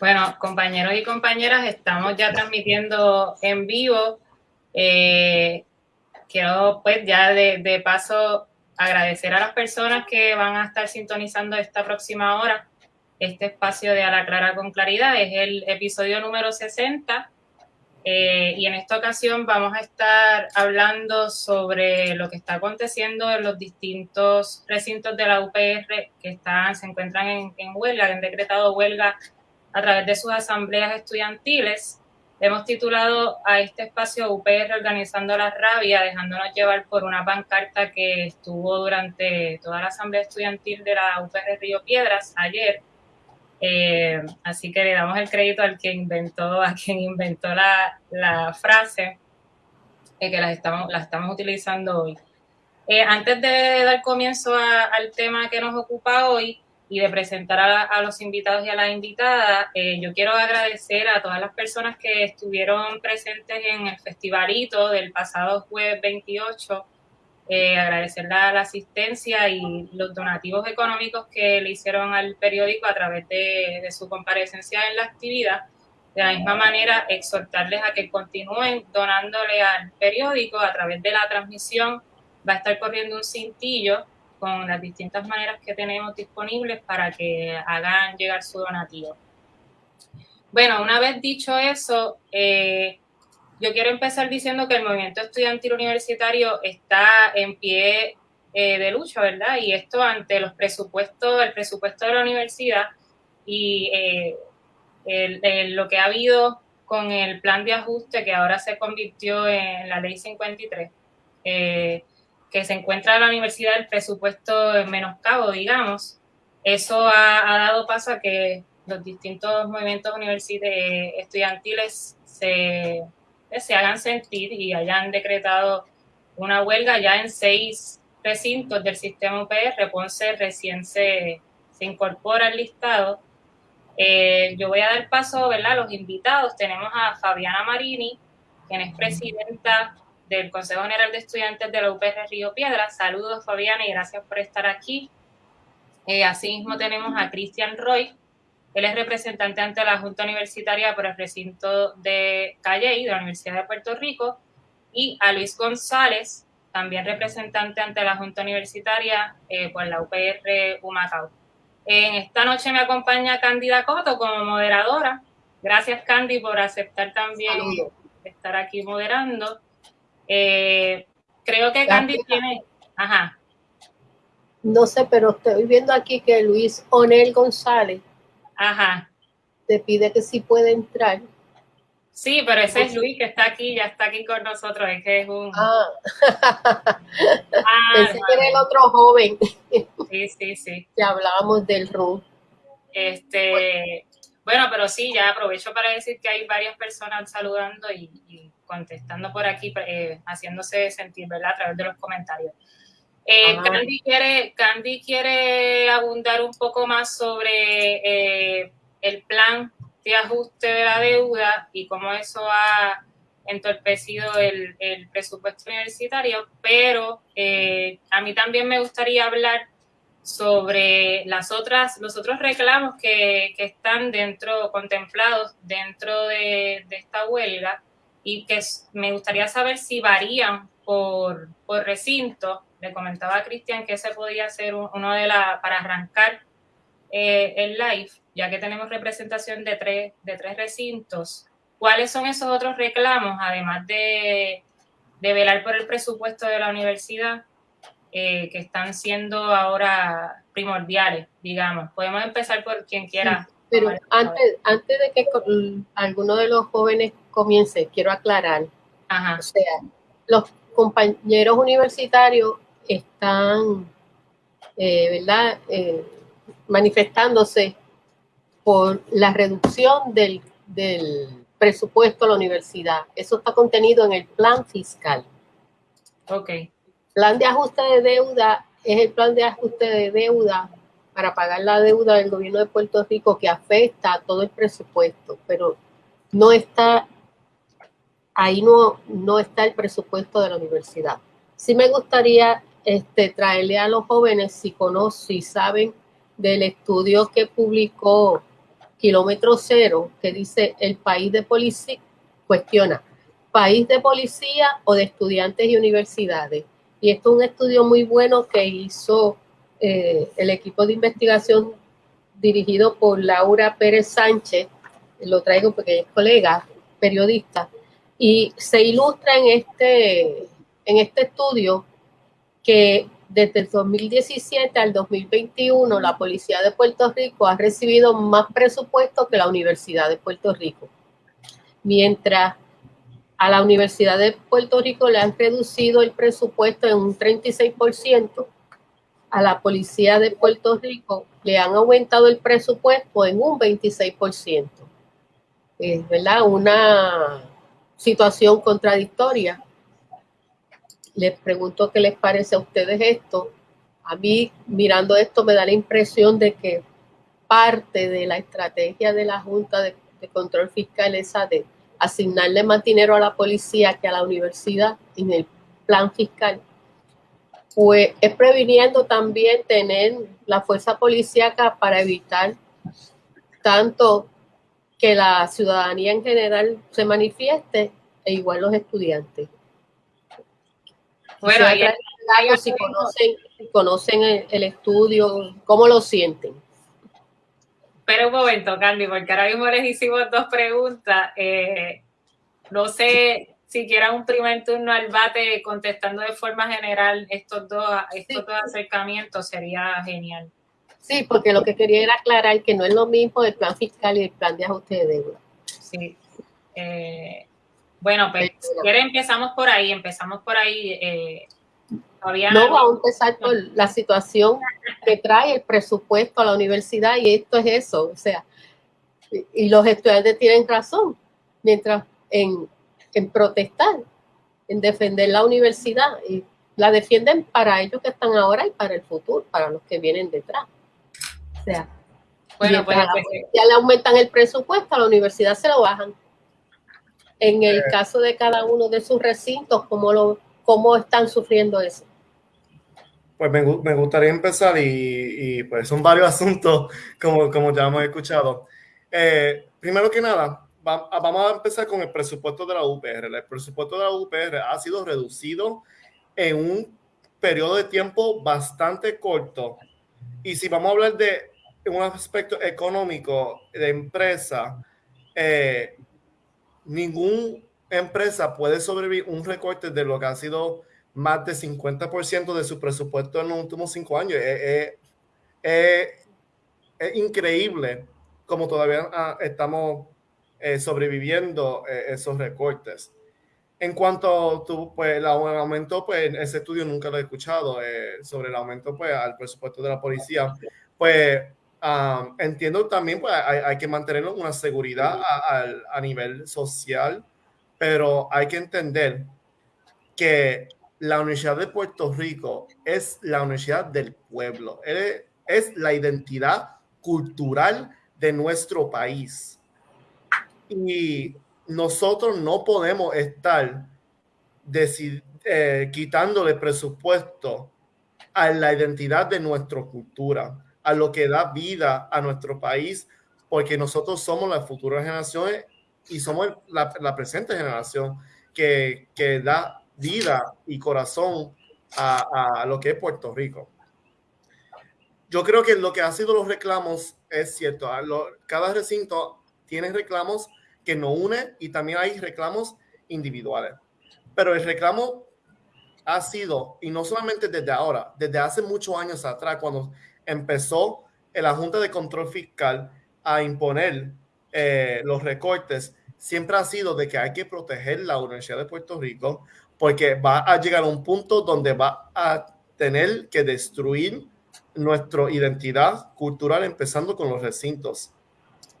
Bueno, compañeros y compañeras, estamos ya transmitiendo en vivo. Eh, quiero pues ya de, de, paso agradecer a las personas que van a estar sintonizando esta próxima hora. Este espacio de A la Clara con Claridad es el episodio número 60 eh, y en esta ocasión vamos a estar hablando sobre lo que está aconteciendo en los distintos recintos de la UPR que están, se encuentran en, en huelga, que han decretado huelga a través de sus asambleas estudiantiles. Hemos titulado a este espacio UPR Organizando la Rabia, dejándonos llevar por una pancarta que estuvo durante toda la asamblea estudiantil de la UPR Río Piedras ayer. Eh, así que le damos el crédito al que inventó, a quien inventó la, la frase, eh, que la estamos, la estamos utilizando hoy. Eh, antes de dar comienzo a, al tema que nos ocupa hoy, y de presentar a, a, los invitados y a las invitadas, eh, yo quiero agradecer a todas las personas que estuvieron presentes en el festivalito del pasado jueves 28, eh, la, la, asistencia y los donativos económicos que le hicieron al periódico a través de, de su comparecencia en la actividad. De la misma manera, exhortarles a que continúen donándole al periódico a través de la transmisión. Va a estar corriendo un cintillo con las distintas maneras que tenemos disponibles para que hagan llegar su donativo. Bueno, una vez dicho eso, eh, yo quiero empezar diciendo que el movimiento estudiantil universitario está en pie eh, de lucha, ¿verdad? Y esto ante los presupuestos, el presupuesto de la universidad y eh, el, el, lo que ha habido con el plan de ajuste que ahora se convirtió en la ley 53. Eh, que se encuentra la universidad el presupuesto en menoscabo, digamos, eso ha, ha, dado paso a que los distintos movimientos estudiantiles se, se hagan sentir y hayan decretado una huelga ya en seis recintos del sistema UPR. Ponce recién se, se incorpora al listado. Eh, yo voy a dar paso ¿verdad? a los invitados. Tenemos a Fabiana Marini, quien es presidenta del Consejo General de Estudiantes de la UPR Río Piedra. Saludos, Fabiana, y gracias por estar aquí. Eh, asimismo, tenemos a Cristian Roy. Él es representante ante la Junta Universitaria por el recinto de Calley, de la Universidad de Puerto Rico, y a Luis González, también representante ante la Junta Universitaria eh, por la UPR Humacao. En esta noche me acompaña Cándida Coto como moderadora. Gracias, Candy, por aceptar también Saludos. estar aquí moderando. Eh, creo que Candy tiene... Ajá. No sé, pero estoy viendo aquí que Luis Onel González Ajá. te pide que sí puede entrar. Sí, pero ese es Luis que está aquí, ya está aquí con nosotros, es que es un... Ah, ah Pensé que era el otro joven. Sí, sí, sí. Que hablábamos del RU. Este, bueno. bueno. pero sí, ya aprovecho para decir que hay varias personas saludando y, y contestando por aquí, eh, haciéndose sentir, ¿verdad? A través de los comentarios. Eh, Candy, quiere, Candy quiere abundar un poco más sobre eh, el plan de ajuste de la deuda y cómo eso ha entorpecido el, el presupuesto universitario, pero eh, a mí también me gustaría hablar sobre las otras, los otros reclamos que, que están dentro, contemplados dentro de, de esta huelga y que me gustaría saber si varían por, por recinto. Le comentaba a Cristian que ese podía ser uno de la, para arrancar eh, el live, ya que tenemos representación de tres, de tres recintos. ¿Cuáles son esos otros reclamos, además de, de velar por el presupuesto de la universidad, eh, que están siendo ahora primordiales, digamos? Podemos empezar por quien quiera. Pero antes, antes de que alguno de los jóvenes comience, quiero aclarar. Ajá. O sea, los compañeros universitarios están, eh, ¿verdad?, eh, manifestándose por la reducción del, del, presupuesto a la universidad. Eso está contenido en el plan fiscal. Ok. Plan de ajuste de deuda es el plan de ajuste de deuda para pagar la deuda del gobierno de Puerto Rico que afecta a todo el presupuesto, pero no está ahí no, no está el presupuesto de la universidad. Sí me gustaría este, traerle a los jóvenes si conocen, si saben del estudio que publicó kilómetro cero, que dice el país de policía, cuestiona, país de policía o de estudiantes y universidades. Y esto es un estudio muy bueno que hizo eh, el equipo de investigación dirigido por Laura Pérez Sánchez, lo traigo porque es colega, periodista, y se ilustra en este, en este estudio que desde el 2017 al 2021 la Policía de Puerto Rico ha recibido más presupuesto que la Universidad de Puerto Rico. Mientras a la Universidad de Puerto Rico le han reducido el presupuesto en un 36%, a la Policía de Puerto Rico le han aumentado el presupuesto en un 26%. Es ¿verdad? una situación contradictoria. Les pregunto qué les parece a ustedes esto. A mí, mirando esto, me da la impresión de que parte de la estrategia de la Junta de, Control Fiscal es de asignarle más dinero a la policía que a la universidad en el plan fiscal pues es previniendo también tener la fuerza policíaca para evitar tanto que la ciudadanía en general se manifieste e igual los estudiantes. Bueno, si, conocen, conocen el, estudio, ¿cómo lo sienten? Pero un momento, Candy, porque ahora mismo les hicimos dos preguntas. Eh, no sé si quieran un primer turno al bate contestando de forma general estos dos, estos dos acercamientos, sería genial. Sí, porque lo que quería era aclarar que no es lo mismo el plan fiscal y el plan de ajuste de deuda. Sí. Eh, bueno, pues si quieren empezamos por ahí, empezamos por ahí. Eh, no, vamos a empezar por la situación que trae el presupuesto a la universidad y esto es eso, o sea, y los estudiantes tienen razón, mientras en en protestar, en defender la universidad y la defienden para ellos que están ahora y para el futuro, para los que vienen detrás. O sea, bueno, pues, pues, ya le aumentan el presupuesto, a la universidad se lo bajan. En el eh. caso de cada uno de sus recintos, ¿cómo, lo, cómo están sufriendo eso? Pues me, me gustaría empezar y, y, pues son varios asuntos como, como ya hemos escuchado. Eh, primero que nada, vamos a empezar con el presupuesto de la UPR. El presupuesto de la UPR ha sido reducido en un periodo de tiempo bastante corto. Y si vamos a hablar de un aspecto económico de empresa, eh, ninguna empresa puede sobrevivir un recorte de lo que ha sido más de 50% de su presupuesto en los últimos cinco años. Es, increíble como todavía ah, estamos eh, sobreviviendo eh, esos recortes. En cuanto tú, pues, el aumento, pues, ese estudio nunca lo he escuchado eh, sobre el aumento, pues, al presupuesto de la policía. Pues, entiendo también, pues, hay, que mantener una seguridad a, a, nivel social, pero hay que entender que la Universidad de Puerto Rico es la universidad del pueblo, es la identidad cultural de nuestro país. Y nosotros no podemos estar eh, quitándole presupuesto a la identidad de nuestra cultura, a lo que da vida a nuestro país, porque nosotros somos las futuras generaciones y somos la, presente generación que, que, da vida y corazón a, a, lo que es Puerto Rico. Yo creo que lo que ha sido los reclamos es cierto. cada recinto tiene reclamos que nos une y también hay reclamos individuales. Pero el reclamo ha sido, y no solamente desde ahora, desde hace muchos años atrás, cuando empezó la Junta de Control Fiscal a imponer eh, los recortes, siempre ha sido de que hay que proteger la Universidad de Puerto Rico porque va a llegar a un punto donde va a tener que destruir nuestra identidad cultural, empezando con los recintos.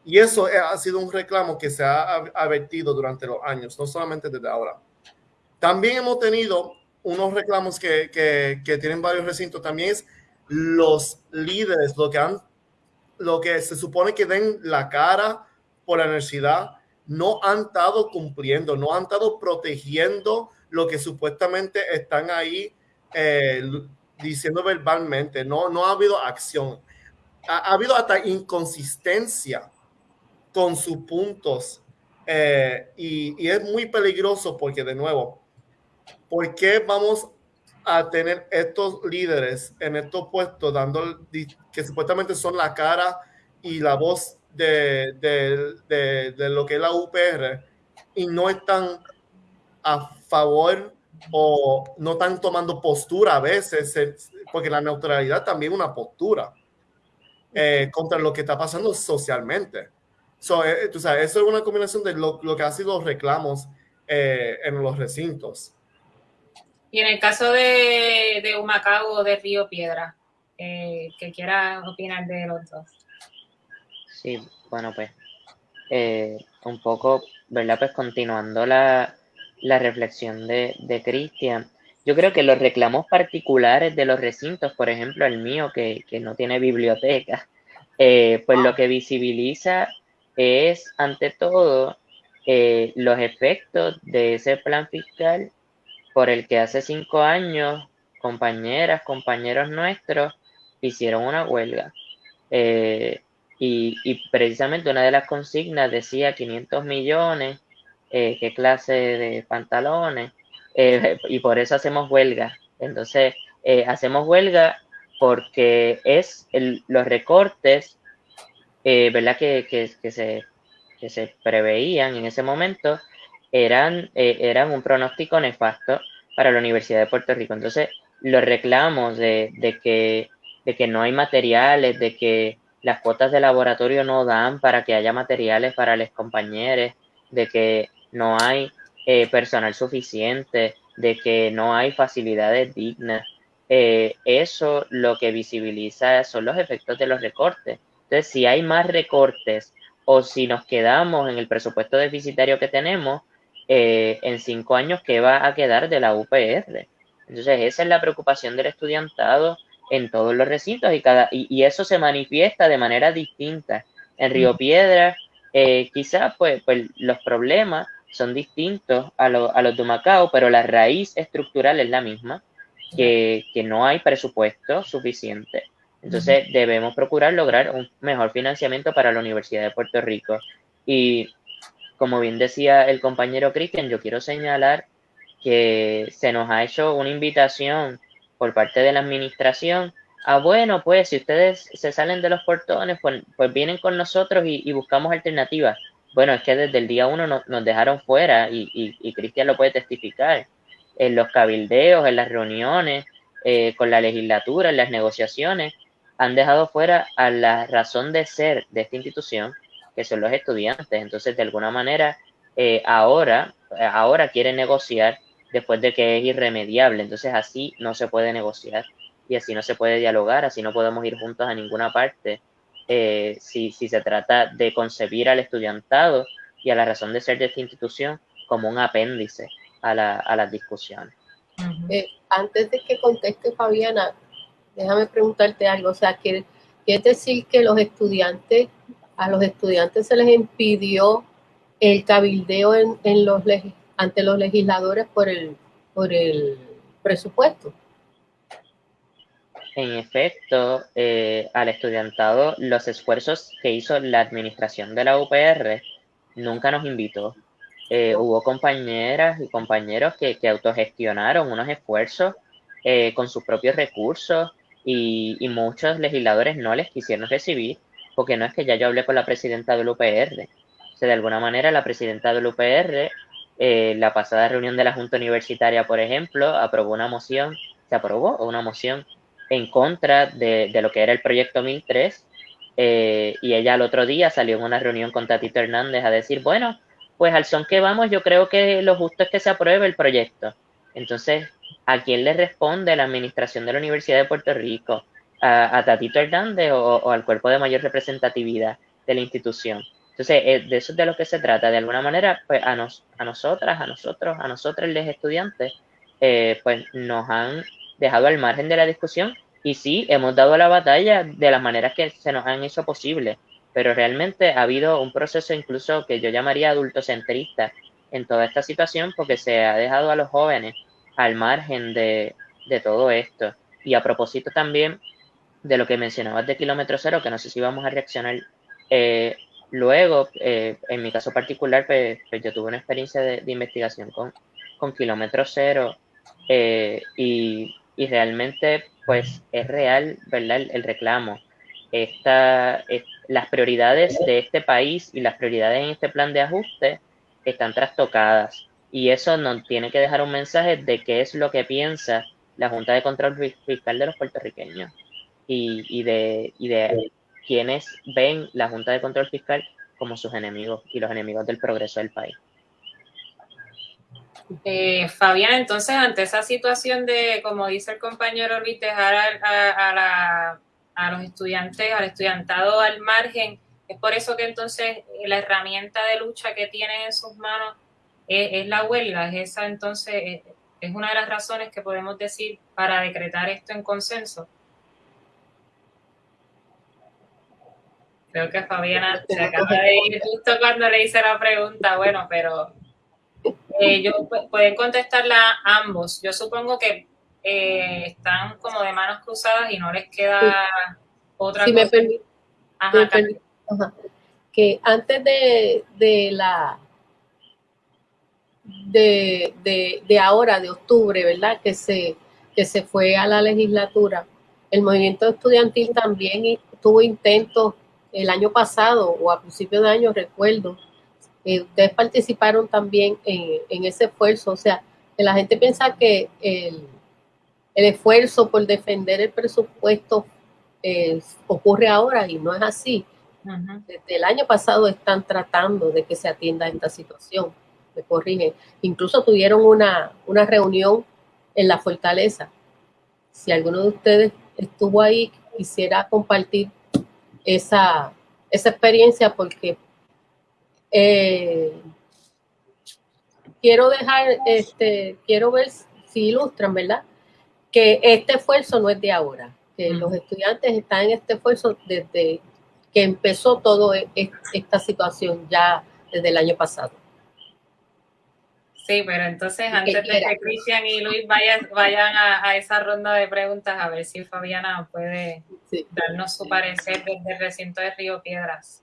Y eso ha sido un reclamo que se ha advertido durante los años, no solamente desde ahora. También hemos tenido unos reclamos que, que, tienen varios recintos, también es los líderes, lo que, han, lo que se supone que den la cara por la universidad, no han estado cumpliendo, no han estado protegiendo lo que supuestamente están ahí eh, diciendo verbalmente, no, no ha habido acción. Ha, ha habido hasta inconsistencia con sus puntos. Eh, y, y, es muy peligroso porque, de nuevo, ¿por qué vamos a tener estos líderes en estos puestos dando que supuestamente son la cara y la voz de, de, de, de lo que es la UPR y no están a favor o no están tomando postura a veces, porque la neutralidad también es una postura eh, contra lo que está pasando socialmente. So, eh, tú sabes, eso es una combinación de lo, lo que ha sido los reclamos eh, en los recintos. Y en el caso de, de Humacao o de Río Piedra, eh, que quiera opinar de los dos. Sí, bueno, pues eh, un poco, ¿verdad? Pues continuando la, la reflexión de, de Cristian, yo creo que los reclamos particulares de los recintos, por ejemplo, el mío, que, que no tiene biblioteca, eh, pues lo que visibiliza es, ante todo, eh, los efectos de ese plan fiscal por el que hace cinco años compañeras, compañeros nuestros hicieron una huelga. Eh, y, y, precisamente una de las consignas decía 500 millones, eh, qué clase de pantalones, y por eso hacemos huelga. Entonces, hacemos huelga porque es los recortes, eh, ¿verdad? Que, que, se, que se preveían en ese momento eran, eran un pronóstico nefasto para la Universidad de Puerto Rico. Entonces, los reclamos de, de, que, de que no hay materiales, de que las cuotas de laboratorio no dan para que haya materiales para los compañeros, de que no hay eh, personal suficiente, de que no hay facilidades dignas. Eh, eso lo que visibiliza son los efectos de los recortes. Entonces, si hay más recortes o si nos quedamos en el presupuesto deficitario que tenemos, eh, en cinco años, ¿qué va a quedar de la UPR? Entonces, esa es la preocupación del estudiantado en todos los recintos y, cada, y, y eso se manifiesta de manera distinta. En Río Piedra, eh, quizás pues, pues los problemas son distintos a, lo, a, los de Macao, pero la raíz estructural es la misma, que, que no hay presupuesto suficiente. Entonces debemos procurar lograr un mejor financiamiento para la Universidad de Puerto Rico. Y como bien decía el compañero Cristian, yo quiero señalar que se nos ha hecho una invitación por parte de la administración a, bueno, pues si ustedes se salen de los portones, pues, pues vienen con nosotros y, y, buscamos alternativas. Bueno, es que desde el día uno no, nos dejaron fuera y, y, y, Cristian lo puede testificar. En los cabildeos, en las reuniones, eh, con la legislatura, en las negociaciones, han dejado fuera a la razón de ser de esta institución que son los estudiantes. Entonces, de alguna manera, eh, ahora, ahora quieren negociar después de que es irremediable. Entonces, así no se puede negociar y así no se puede dialogar, así no podemos ir juntos a ninguna parte. Eh, si, si se trata de concebir al estudiantado y a la razón de ser de esta institución como un apéndice a, la, a las discusiones. Eh, antes de que conteste Fabiana, déjame preguntarte algo. O sea, quiere, quiere decir que los estudiantes a los estudiantes se les impidió el cabildeo en, en los ante los legisladores por el, por el presupuesto. En efecto, eh, al estudiantado, los esfuerzos que hizo la administración de la UPR nunca nos invitó. Eh, hubo compañeras y compañeros que, que autogestionaron unos esfuerzos eh, con sus propios recursos y, y muchos legisladores no les quisieron recibir porque no es que ya yo hablé con la presidenta del UPR. O sea, de alguna manera la presidenta del UPR, eh, la pasada reunión de la Junta Universitaria, por ejemplo, aprobó una moción, se aprobó una moción en contra de, de lo que era el proyecto 1003, eh, y ella al otro día salió en una reunión con Tatito Hernández a decir, bueno, pues al son que vamos, yo creo que lo justo es que se apruebe el proyecto. Entonces, ¿a quién le responde la administración de la Universidad de Puerto Rico? a, Tatito Hernández o, o, al cuerpo de mayor representatividad de la institución. Entonces, eh, de eso es de lo que se trata. De alguna manera, pues a, nos, a nosotras, a nosotros, a nosotros los estudiantes, eh, pues nos han dejado al margen de la discusión y sí, hemos dado la batalla de las maneras que se nos han hecho posible, pero realmente ha habido un proceso incluso que yo llamaría adultocentrista en toda esta situación porque se ha dejado a los jóvenes al margen de, de todo esto. Y a propósito también de lo que mencionabas de kilómetro cero, que no sé si vamos a reaccionar eh, Luego, eh, en mi caso particular, pues, pues, yo tuve una experiencia de, investigación con, con kilómetro cero eh, y, realmente pues es real, ¿verdad? El, reclamo. Esta, las prioridades de este país y las prioridades en este plan de ajuste están trastocadas y eso nos tiene que dejar un mensaje de qué es lo que piensa la Junta de Control Fiscal de los puertorriqueños y, y de, y de quienes ven la Junta de Control Fiscal como sus enemigos y los enemigos del progreso del país. Eh, Fabián, entonces, ante esa situación de, como dice el compañero Luis, dejar a, los estudiantes, al estudiantado al margen, es por eso que entonces la herramienta de lucha que tienen en sus manos es, la huelga, es esa entonces, es una de las razones que podemos decir para decretar esto en consenso. Creo que Fabiana se acaba de ir justo cuando le hice la pregunta, bueno, pero eh, pueden contestarla ambos. Yo supongo que eh, están como de manos cruzadas y no les queda otra si Me permite, Que antes de, de la de, de, de, ahora, de octubre, ¿verdad? Que se, que se fue a la legislatura, el movimiento estudiantil también tuvo intentos el año pasado o a principios de año, recuerdo, eh, ustedes participaron también en, ese esfuerzo, o sea, que la gente piensa que el, esfuerzo por defender el presupuesto eh, ocurre ahora y no es así. Desde el año pasado están tratando de que se atienda esta situación, me corrigen. Incluso tuvieron una, una reunión en la fortaleza. Si alguno de ustedes estuvo ahí, quisiera compartir esa, esa experiencia porque eh, quiero dejar, este, quiero ver si ilustran, ¿verdad? Que este esfuerzo no es de ahora, que los estudiantes están en este esfuerzo desde que empezó toda e, e, esta situación ya desde el año pasado. Sí, pero entonces antes de que Cristian y Luis vayan, vayan a, esa ronda de preguntas, a ver si Fabiana puede darnos su parecer desde el recinto de Río Piedras.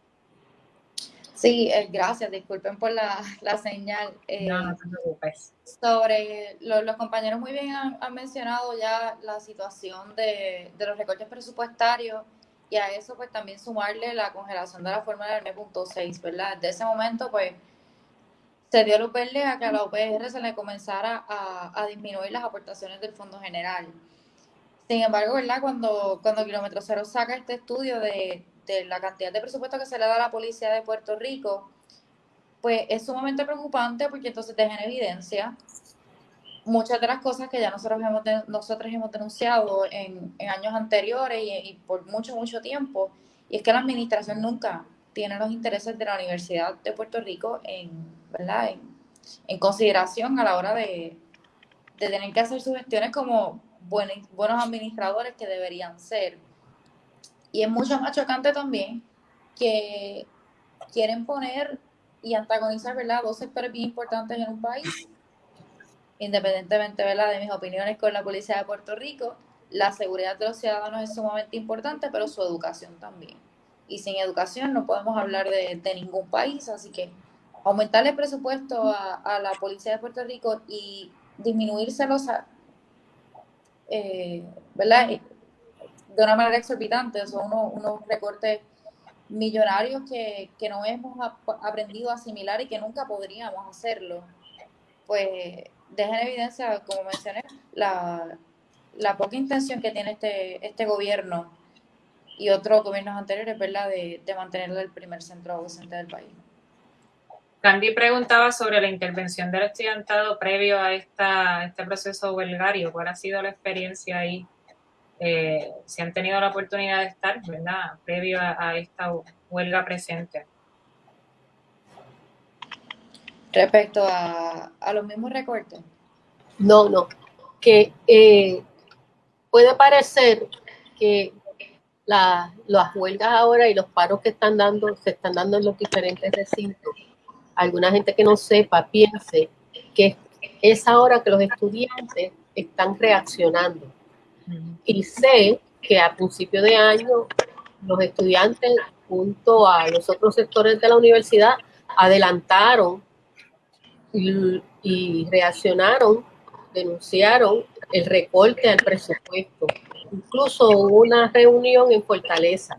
Sí, eh, gracias, disculpen por la, señal. Eh, no, no te preocupes. Sobre, los compañeros muy bien han, mencionado ya la situación de, los recortes presupuestarios y a eso pues también sumarle la congelación de la fórmula del M.6, ¿verdad? De ese momento pues se dio luz verde a que a la UPR se le comenzara a, disminuir las aportaciones del Fondo General. Sin embargo, ¿verdad? Cuando, cuando Kilómetro Cero saca este estudio de de la cantidad de presupuesto que se le da a la policía de Puerto Rico, pues es sumamente preocupante porque entonces deja en evidencia muchas de las cosas que ya nosotros hemos, nosotros hemos denunciado en, años anteriores y, por mucho, mucho tiempo, y es que la administración nunca tiene los intereses de la Universidad de Puerto Rico en, en, consideración a la hora de, de, tener que hacer sus gestiones como buenos, buenos administradores que deberían ser. Y es mucho más chocante también que quieren poner y antagonizar, ¿verdad? Dos sectores bien importantes en un país, independientemente, ¿verdad? De mis opiniones con la policía de Puerto Rico, la seguridad de los ciudadanos es sumamente importante, pero su educación también. Y sin educación no podemos hablar de, ningún país, así que aumentar el presupuesto a, la policía de Puerto Rico y disminuírselos eh, ¿verdad? de una manera exorbitante. Son unos, recortes millonarios que, no hemos aprendido a asimilar y que nunca podríamos hacerlo. Pues deja en evidencia, como mencioné, la, poca intención que tiene este, este gobierno y otros gobiernos anteriores, ¿verdad?, de, de mantenerlo el primer centro docente del país. Candy preguntaba sobre la intervención del estudiantado previo a esta, este proceso huelgario. ¿Cuál ha sido la experiencia ahí? eh, si han tenido la oportunidad de estar, ¿verdad? Previo a, esta huelga presente. Respecto a, los mismos recortes. No, no. Que eh, puede parecer que las huelgas ahora y los paros que están dando, se están dando en los diferentes recintos, alguna gente que no sepa piense que es ahora que los estudiantes están reaccionando y sé que a principio de año los estudiantes junto a los otros sectores de la universidad, adelantaron y, reaccionaron, denunciaron el recorte al presupuesto. Incluso hubo una reunión en Fortaleza.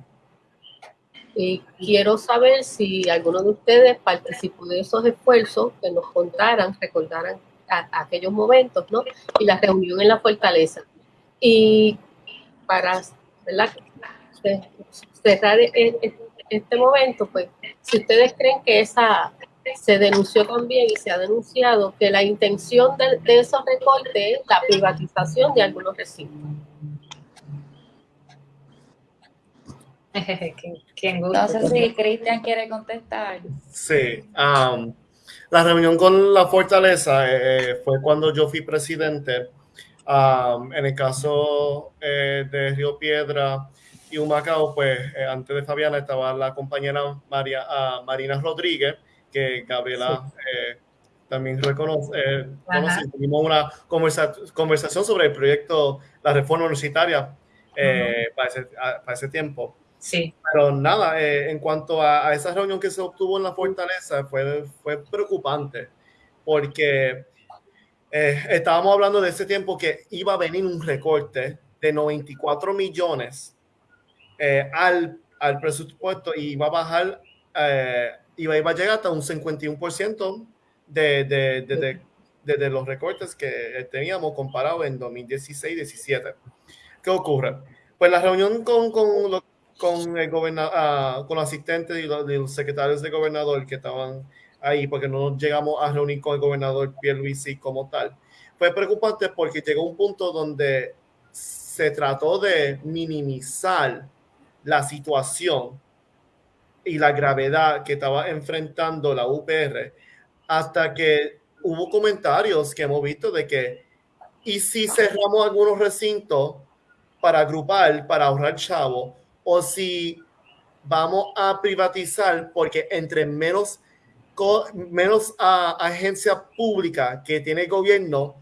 Y quiero saber si alguno de ustedes participó de esos esfuerzos, que nos contaran, recordaran aquellos momentos, ¿no? Y la reunión en la Fortaleza. Y para cerrar e, e, este momento, pues, si ustedes creen que esa se denunció también y se ha denunciado que la intención de, esos recortes es la privatización de algunos recintos. no sé si Cristian quiere contestar. Sí. Um, la reunión con la fortaleza eh, fue cuando yo fui presidente. Um, en el caso eh, de Río Piedra y Humacao, pues eh, antes de Fabiana estaba la compañera María, uh, Marina Rodríguez, que Gabriela eh, también reconoce. Eh, tuvimos una conversación sobre el proyecto, la reforma universitaria eh, para, ese, para, ese, tiempo. Sí. Pero nada, en cuanto a, esa reunión que se obtuvo en la fortaleza, fue, fue preocupante porque estábamos hablando de ese tiempo que iba a venir un recorte de 94 millones al, al presupuesto y iba a bajar y va a llegar hasta un 51% de, de, de, de, los recortes que teníamos comparado en 2016-17. ¿Qué ocurre? Pues la reunión con, con, con el gobernador, uh, con los asistentes y los, secretarios de gobernador que estaban ahí, porque no llegamos a reunir con el gobernador Pierluisi como tal, fue preocupante porque llegó un punto donde se trató de minimizar la situación y la gravedad que estaba enfrentando la UPR hasta que hubo comentarios que hemos visto de que y si cerramos algunos recintos para agrupar, para ahorrar chavo, o si vamos a privatizar porque entre menos menos a, agencia pública que tiene el gobierno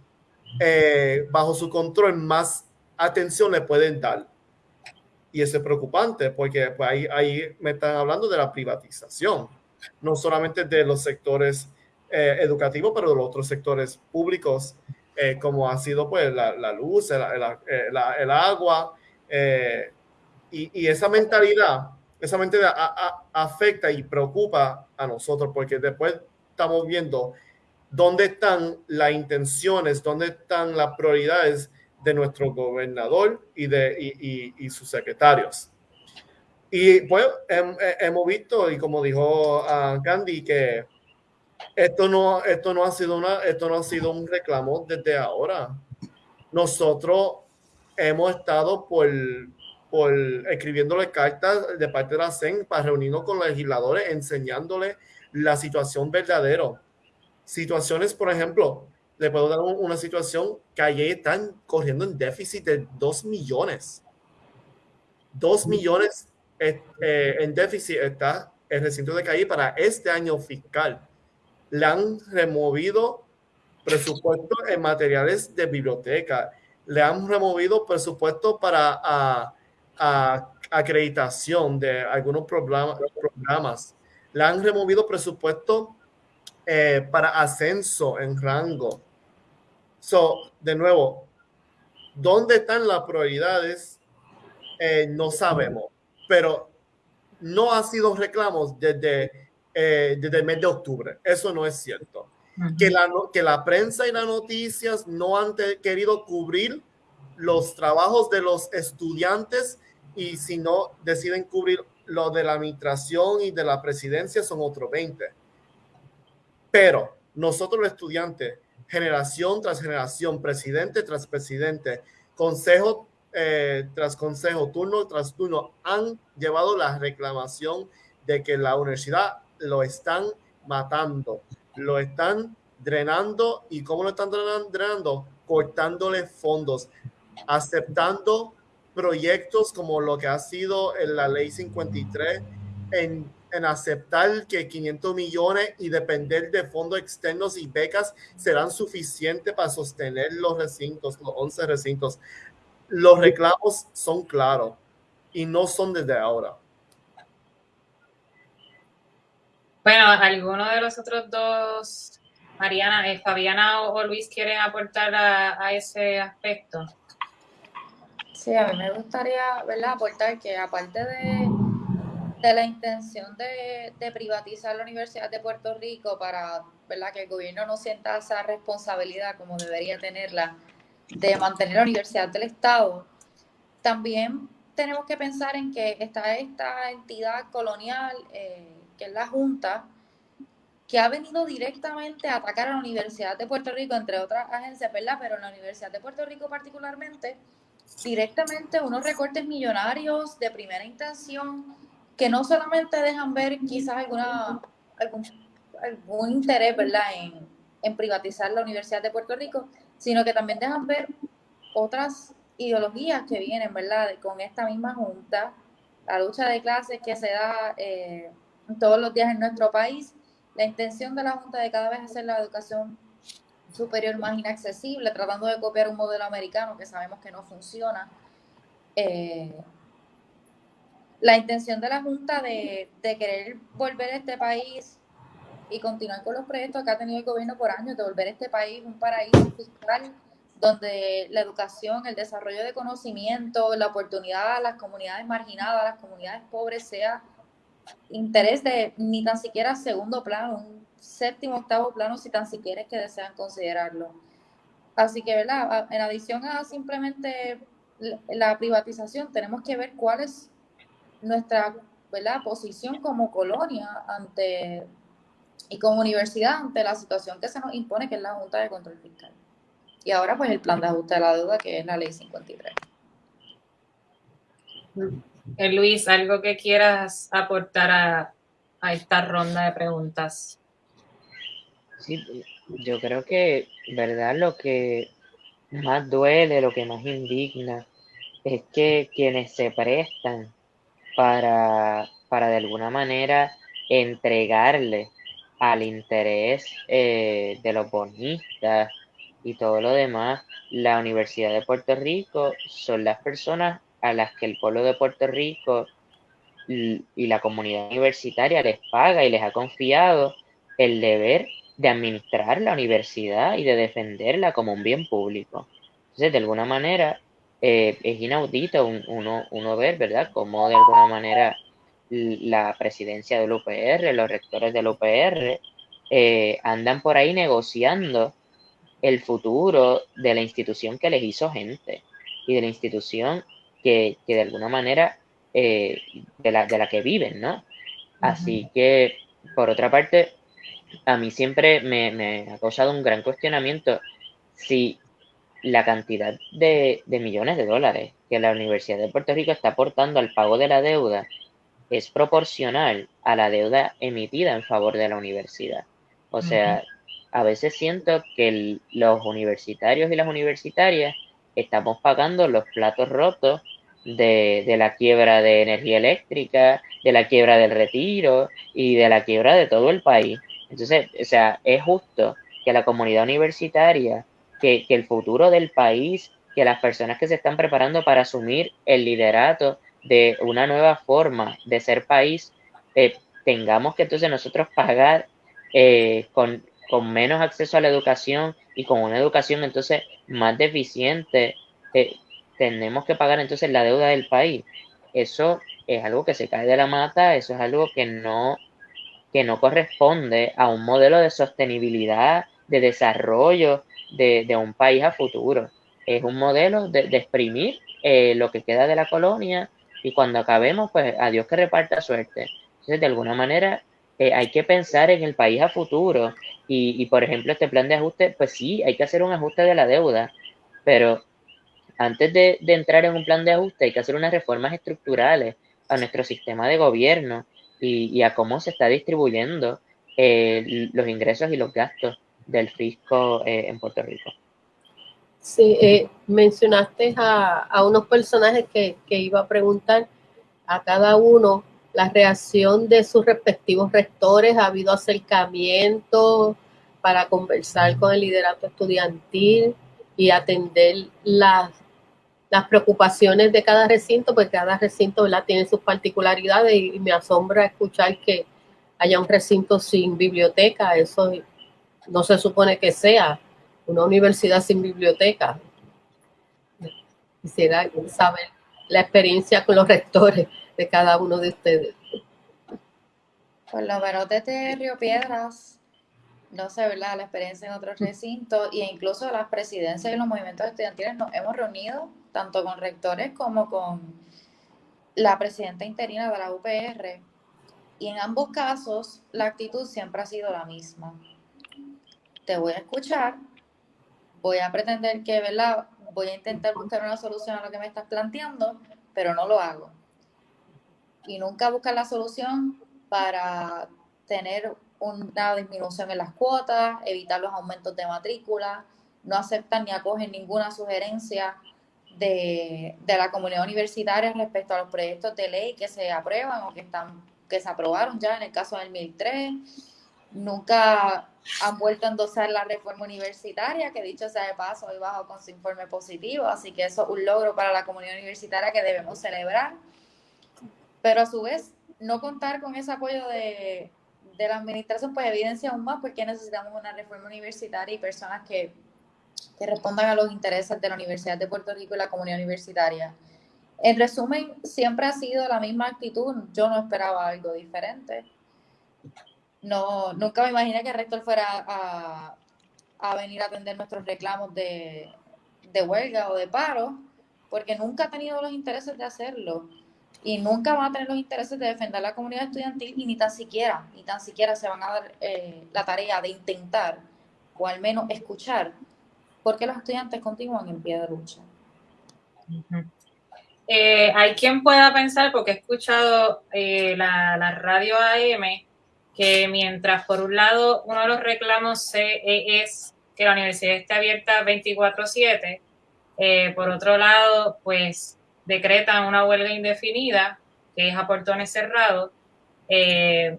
eh, bajo su control, más atención le pueden dar. Y eso es preocupante porque pues, ahí, ahí me están hablando de la privatización, no solamente de los sectores eh, educativos, pero de los otros sectores públicos, eh, como ha sido pues la, luz, el agua, eh, y, esa mentalidad, esa mentalidad afecta y preocupa a nosotros porque después estamos viendo dónde están las intenciones, dónde están las prioridades de nuestro gobernador y de y, sus secretarios. Y pues hemos visto, y como dijo uh, Candy, que esto no, esto, no ha sido una, esto no ha sido un reclamo desde ahora. Nosotros hemos estado por, por escribiéndole cartas de parte de la CEN para reunirnos con los legisladores, enseñándoles la situación verdadera. Situaciones, por ejemplo, le puedo dar una situación que allí están corriendo en déficit de 2 millones. 2 millones eh, en déficit está el recinto de Calle para este año fiscal. Le han removido presupuesto en materiales de biblioteca. Le han removido presupuesto para a, acreditación de algunos programas, programas. Le han removido presupuesto eh, para ascenso en rango. So, de nuevo, ¿dónde están las prioridades? Eh, no sabemos, pero no ha sido reclamos desde, eh, desde el mes de octubre. Eso no es cierto. que, la, que la prensa y las noticias no han querido cubrir los trabajos de los estudiantes y si no deciden cubrir lo de la administración y de la presidencia son otros 20. Pero nosotros los estudiantes generación tras generación, presidente tras presidente, consejo eh, tras consejo, turno tras turno, han llevado la reclamación de que la universidad lo están matando, lo están drenando y cómo lo están drenando, cortándole fondos, aceptando proyectos como lo que ha sido en la ley 53 en en aceptar que 500 millones y depender de fondos externos y becas serán suficientes para sostener los recintos, los 11 recintos. Los reclamos son claros y no son desde ahora. Bueno, ¿alguno de los otros dos, Mariana, eh, Fabiana o, Luis, quieren aportar a, ese aspecto? Sí, a mí me gustaría ¿verdad? aportar que aparte de, de la intención de, de, privatizar la Universidad de Puerto Rico para ¿verdad? que el gobierno no sienta esa responsabilidad como debería tenerla de mantener la Universidad del Estado, también tenemos que pensar en que está esta entidad colonial eh, que es la Junta, que ha venido directamente a atacar a la Universidad de Puerto Rico, entre otras agencias, ¿verdad? Pero en la Universidad de Puerto Rico particularmente, directamente unos recortes millonarios de primera intención que no solamente dejan ver quizás alguna, algún, interés, ¿verdad?, en, en privatizar la Universidad de Puerto Rico, sino que también dejan ver otras ideologías que vienen, ¿verdad?, con esta misma junta, la lucha de clases que se da eh, todos los días en nuestro país. La intención de la Junta de cada vez hacer la educación superior más inaccesible, tratando de copiar un modelo americano que sabemos que no funciona. Eh, la intención de la Junta de, de, querer volver a este país y continuar con los proyectos que ha tenido el gobierno por años, de volver a este país un paraíso fiscal donde la educación, el desarrollo de conocimiento, la oportunidad a las comunidades marginadas, las comunidades pobres sea interés de ni tan siquiera segundo plano, séptimo, octavo plano, si tan siquiera es que desean considerarlo. Así que, ¿verdad? En adición a simplemente la privatización, tenemos que ver cuál es nuestra ¿verdad? posición como colonia ante y como universidad ante la situación que se nos impone, que es la Junta de Control Fiscal. Y ahora, pues, el plan de ajuste de la deuda, que es la ley 53. Eh, Luis, ¿algo que quieras aportar a, esta ronda de preguntas? Sí, yo creo que, ¿verdad? Lo que más duele, lo que más indigna, es que quienes se prestan para, para de alguna manera entregarle al interés eh, de los bonistas y todo lo demás, la Universidad de Puerto Rico son las personas a las que el pueblo de Puerto Rico y la comunidad universitaria les paga y les ha confiado el deber de administrar la universidad y de defenderla como un bien público. Entonces, de alguna manera, eh, es inaudito uno, uno ver, ¿verdad?, cómo de alguna manera la presidencia del UPR, los rectores del UPR, eh, andan por ahí negociando el futuro de la institución que les hizo gente y de la institución que, de alguna manera eh, de, la, de la que viven, ¿no? Así que, por otra parte, a mí siempre me, me, ha causado un gran cuestionamiento si la cantidad de, de, millones de dólares que la Universidad de Puerto Rico está aportando al pago de la deuda es proporcional a la deuda emitida en favor de la universidad. O sea, a veces siento que los universitarios y las universitarias estamos pagando los platos rotos de, de, la quiebra de energía eléctrica, de la quiebra del retiro y de la quiebra de todo el país. Entonces, o sea, es justo que la comunidad universitaria, que, que el futuro del país, que las personas que se están preparando para asumir el liderato de una nueva forma de ser país, eh, tengamos que entonces nosotros pagar eh, con, con, menos acceso a la educación y con una educación entonces más deficiente, eh, tenemos que pagar entonces la deuda del país. Eso es algo que se cae de la mata, eso es algo que no, que no corresponde a un modelo de sostenibilidad, de desarrollo de, de un país a futuro. Es un modelo de, de exprimir lo que queda de la colonia y cuando acabemos, pues a Dios que reparta suerte. Entonces, de alguna manera, eh, hay que pensar en el país a futuro y, por ejemplo, este plan de ajuste, pues sí, hay que hacer un ajuste de la deuda, pero antes de, entrar en un plan de ajuste hay que hacer unas reformas estructurales a nuestro sistema de gobierno y, a cómo se está distribuyendo eh, los ingresos y los gastos del fisco eh, en Puerto Rico. Sí, eh, mencionaste a, unos personajes que, iba a preguntar a cada uno la reacción de sus respectivos rectores. ¿Ha habido acercamiento para conversar con el liderato estudiantil y atender las, las preocupaciones de cada recinto? Porque cada recinto tiene sus particularidades y, me asombra escuchar que haya un recinto sin biblioteca, eso no se supone que sea una universidad sin biblioteca. Quisiera saber la experiencia con los rectores de cada uno de ustedes. Por lo menos desde Río Piedras, no sé, ¿verdad? La experiencia en otros recintos e incluso las presidencias y los movimientos estudiantiles nos hemos reunido tanto con rectores como con la presidenta interina de la UPR. Y en ambos casos, la actitud siempre ha sido la misma. Te voy a escuchar, voy a pretender que, ¿verdad? Voy a intentar buscar una solución a lo que me estás planteando, pero no lo hago. Y nunca buscar la solución para tener una disminución en las cuotas, evitar los aumentos de matrícula, no aceptan ni acogen ninguna sugerencia de, la comunidad universitaria respecto a los proyectos de ley que se aprueban o que están que se aprobaron ya en el caso del 2003. Nunca han vuelto a endosar la reforma universitaria, que dicho sea de paso, hoy bajo con su informe positivo, así que eso es un logro para la comunidad universitaria que debemos celebrar. Pero a su vez, no contar con ese apoyo de, la administración, pues evidencia aún más porque necesitamos una reforma universitaria y personas que, que respondan a los intereses de la Universidad de Puerto Rico y la comunidad universitaria. En resumen, siempre ha sido la misma actitud. Yo no esperaba algo diferente. No, nunca me imaginé que el rector fuera a, a venir a atender nuestros reclamos de, de huelga o de paro, porque nunca ha tenido los intereses de hacerlo y nunca van a tener los intereses de defender la comunidad estudiantil y ni tan siquiera, ni tan siquiera se van a dar eh, la tarea de intentar o al menos escuchar porque los estudiantes continúan en pie de lucha. Eh, hay quien pueda pensar, porque he escuchado eh, la, radio AM, que mientras por un lado uno de los reclamos es que la universidad esté abierta 24/7, por otro lado, pues decretan una huelga indefinida, que es a portones cerrados. Eh,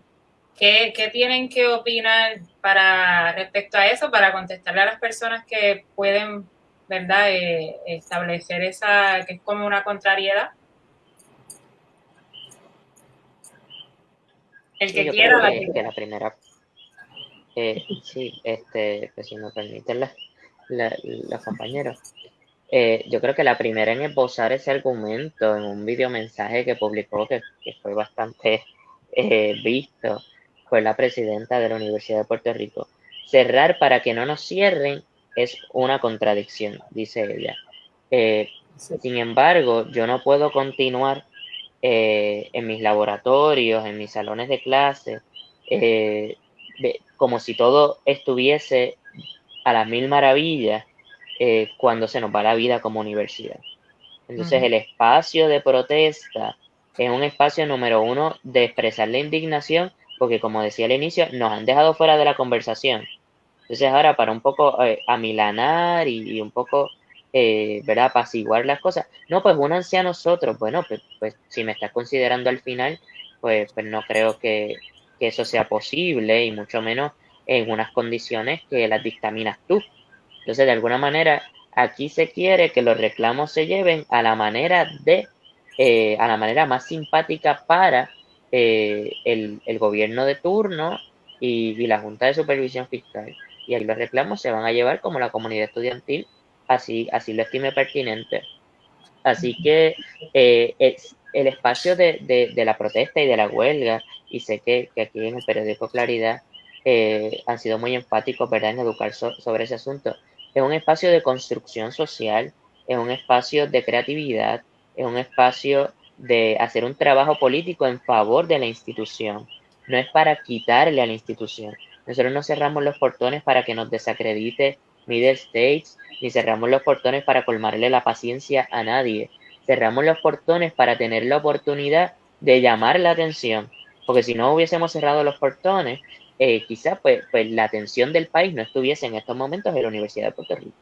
¿qué, tienen que opinar para respecto a eso, para contestarle a las personas que pueden, ¿verdad?, eh, establecer esa, que es como una contrariedad. El que quiera. la primera. Eh, sí, este, pues si me permiten los compañeros. Eh, yo creo que la primera en esbozar ese argumento en un video mensaje que publicó, que, fue bastante eh, visto, fue la presidenta de la Universidad de Puerto Rico. Cerrar para que no nos cierren es una contradicción, dice ella. Eh, sin embargo, yo no puedo continuar en mis laboratorios, en mis salones de clase, como si todo estuviese a las mil maravillas eh, cuando se nos va la vida como universidad. Entonces, el espacio de protesta es un espacio número uno de expresar la indignación, porque como decía al inicio, nos han dejado fuera de la conversación. Entonces, ahora para un poco eh, amilanar y, un poco, eh, ¿verdad?, apaciguar las cosas. No, pues únanse a nosotros. Bueno, pues, pues si me estás considerando al final, pues, pues no creo que, que eso sea posible y mucho menos en unas condiciones que las dictaminas tú. Entonces, de alguna manera, aquí se quiere que los reclamos se lleven a la manera de, eh, a la manera más simpática para eh, el, gobierno de turno y, la Junta de Supervisión Fiscal. Y ahí los reclamos se van a llevar como la comunidad estudiantil, así, así lo estime pertinente. Así que eh, el espacio de, la protesta y de la huelga, y sé que, aquí en el periódico Claridad han sido muy enfáticos ¿verdad? en educar sobre ese asunto es un espacio de construcción social, es un espacio de creatividad, es un espacio de hacer un trabajo político en favor de la institución. No es para quitarle a la institución. Nosotros no cerramos los portones para que nos desacredite Middle States, ni cerramos los portones para colmarle la paciencia a nadie. Cerramos los portones para tener la oportunidad de llamar la atención. Porque si no hubiésemos cerrado los portones, eh, quizás pues, pues, la atención del país no estuviese en estos momentos en la Universidad de Puerto Rico.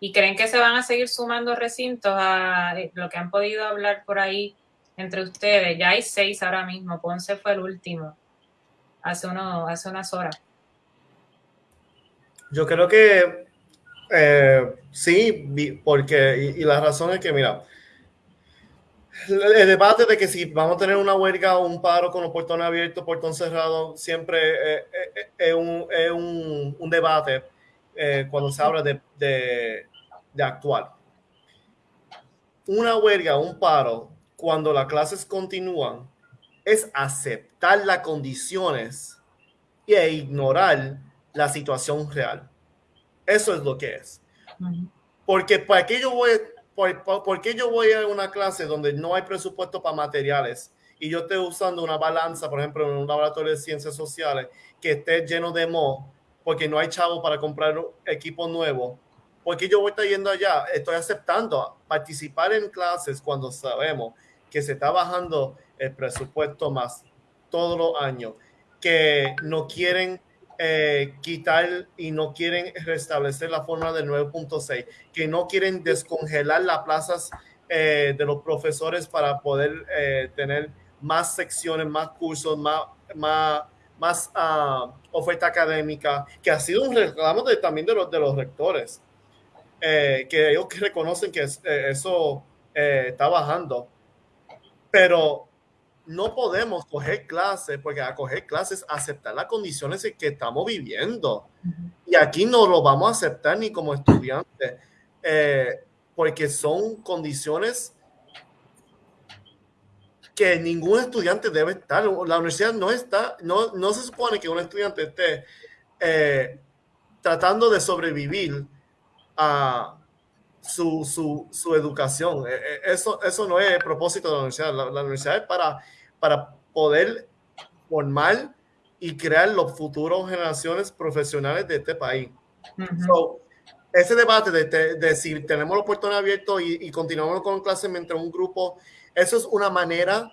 ¿Y creen que se van a seguir sumando recintos a eh, lo que han podido hablar por ahí entre ustedes? Ya hay seis ahora mismo, Ponce fue el último, hace, uno, hace unas horas. Yo creo que eh, sí, porque, y, y, la razón es que, mira, el debate de que si vamos a tener una huelga o un paro con los portones abiertos, portón cerrado, siempre eh, eh, es, un, es un, un, debate eh, cuando se habla de, de, de, actuar. Una huelga, un paro, cuando las clases continúan, es aceptar las condiciones e ignorar la situación real. Eso es lo que es. Porque para qué yo voy, por, por, qué yo voy a una clase donde no hay presupuesto para materiales y yo estoy usando una balanza, por ejemplo, en un laboratorio de ciencias sociales que esté lleno de mo porque no hay chavo para comprar equipo nuevo? Porque yo voy a estar yendo allá, estoy aceptando participar en clases cuando sabemos que se está bajando el presupuesto más todos los años, que no quieren eh, quitar y no quieren restablecer la forma del 9.6, que no quieren descongelar las plazas eh, de los profesores para poder eh, tener más secciones, más cursos, más, más, más uh, oferta académica, que ha sido un reclamo de, también de los, de los rectores, que ellos reconocen que eso está bajando. Pero no podemos coger clases, porque a coger clases, aceptar las condiciones en que estamos viviendo. Y aquí no lo vamos a aceptar ni como estudiantes, eh, porque son condiciones que ningún estudiante debe estar. La universidad no está, no, no se supone que un estudiante esté eh, tratando de sobrevivir a su, su, su, educación. Eh, eh, eso, eso no es el propósito de la universidad. La, universidad es para, para poder formar y crear los futuros generaciones profesionales de este país. ese debate de, de, si tenemos los puertos abiertos y, y, continuamos con clases mientras un grupo, eso es una manera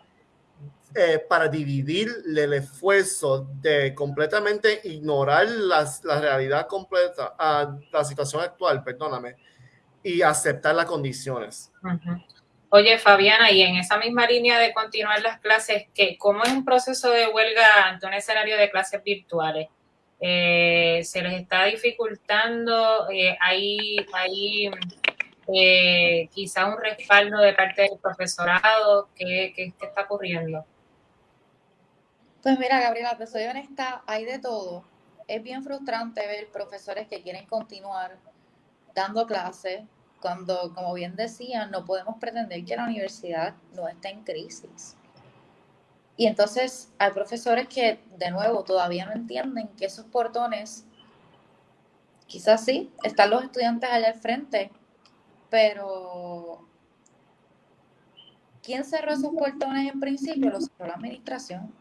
eh, para dividir el esfuerzo de completamente ignorar las, la realidad completa, a la situación actual, perdóname, y aceptar las condiciones. Oye, Fabiana, y en esa misma línea de continuar las clases, ¿qué, ¿cómo es un proceso de huelga ante un escenario de clases virtuales? Eh, ¿Se les está dificultando? Eh, ¿Hay, hay eh, quizá un respaldo de parte del profesorado? ¿Qué, qué, qué está ocurriendo? Pues mira, Gabriela, te soy honesta, hay de todo. Es bien frustrante ver profesores que quieren continuar dando clases, cuando, como bien decían, no podemos pretender que la universidad no esté en crisis. Y entonces hay profesores que, de nuevo, todavía no entienden que esos portones, quizás sí, están los estudiantes allá al frente, pero ¿quién cerró esos portones en principio? Los cerró la administración.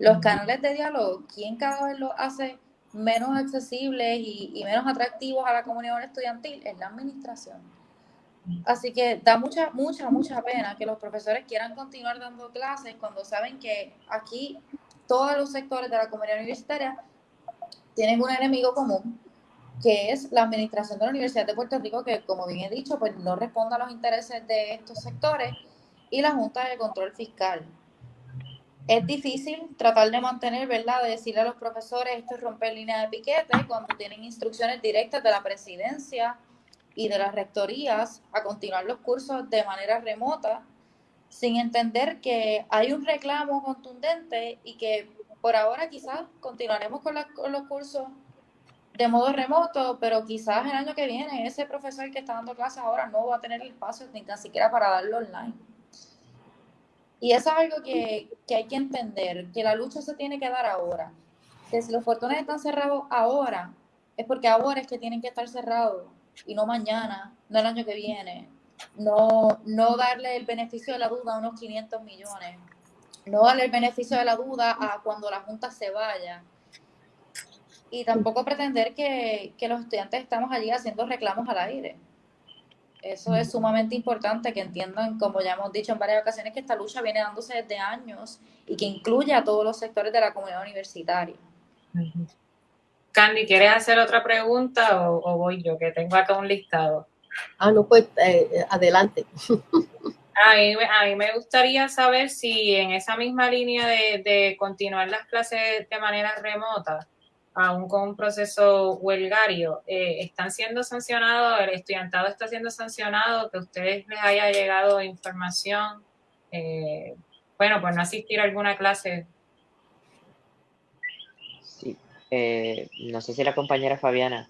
Los canales de diálogo, ¿quién cada vez los hace menos accesibles y, menos atractivos a la comunidad estudiantil es la administración. Así que da mucha, mucha, mucha pena que los profesores quieran continuar dando clases cuando saben que aquí todos los sectores de la comunidad universitaria tienen un enemigo común, que es la administración de la Universidad de Puerto Rico, que como bien he dicho, pues no responde a los intereses de estos sectores, y la Junta de Control Fiscal es difícil tratar de mantener, ¿verdad? De decirle a los profesores esto es romper línea de piquete cuando tienen instrucciones directas de la presidencia y de las rectorías a continuar los cursos de manera remota, sin entender que hay un reclamo contundente y que por ahora quizás continuaremos con, con los cursos de modo remoto, pero quizás el año que viene ese profesor que está dando clases ahora no va a tener el espacio ni tan siquiera para darlo online. Y eso es algo que, hay que entender, que la lucha se tiene que dar ahora. Que si los portones están cerrados ahora, es porque ahora es que tienen que estar cerrados y no mañana, no el año que viene. No, no darle el beneficio de la duda a unos 500 millones. No darle el beneficio de la duda a cuando la Junta se vaya. Y tampoco pretender que, que los estudiantes estamos allí haciendo reclamos al aire. Eso es sumamente importante que entiendan, como ya hemos dicho en varias ocasiones, que esta lucha viene dándose desde años y que incluye a todos los sectores de la comunidad universitaria. Candy, ¿quieres hacer otra pregunta o, voy yo? Que tengo acá un listado. Ah, no, pues eh, adelante. A mí, me gustaría saber si en esa misma línea de, de continuar las clases de manera remota, aún con un proceso huelgario, eh, ¿están siendo sancionados? ¿El estudiantado está siendo sancionado? ¿Que a ustedes les haya llegado información eh, bueno, pues no asistir a alguna clase. Sí, eh, no sé si la compañera Fabiana.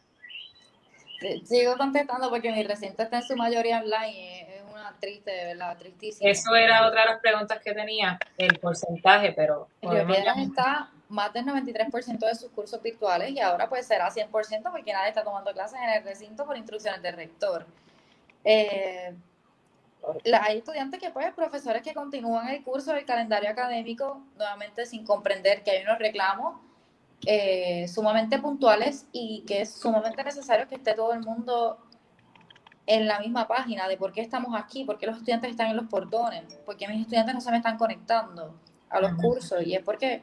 Sigo contestando porque mi recinto está en su mayoría online es una triste, ¿verdad? Tristísima. Eso era otra de las preguntas que tenía, el porcentaje, pero... está más del 93% de sus cursos virtuales y ahora pues será 100% porque nadie está tomando clases en el recinto por instrucciones del rector. Eh, hay estudiantes que, pues, profesores que continúan el curso del calendario académico, nuevamente sin comprender que hay unos reclamos eh, sumamente puntuales y que es sumamente necesario que esté todo el mundo en la misma página de por qué estamos aquí, por qué los estudiantes están en los portones, por qué mis estudiantes no se me están conectando a los cursos. Y es porque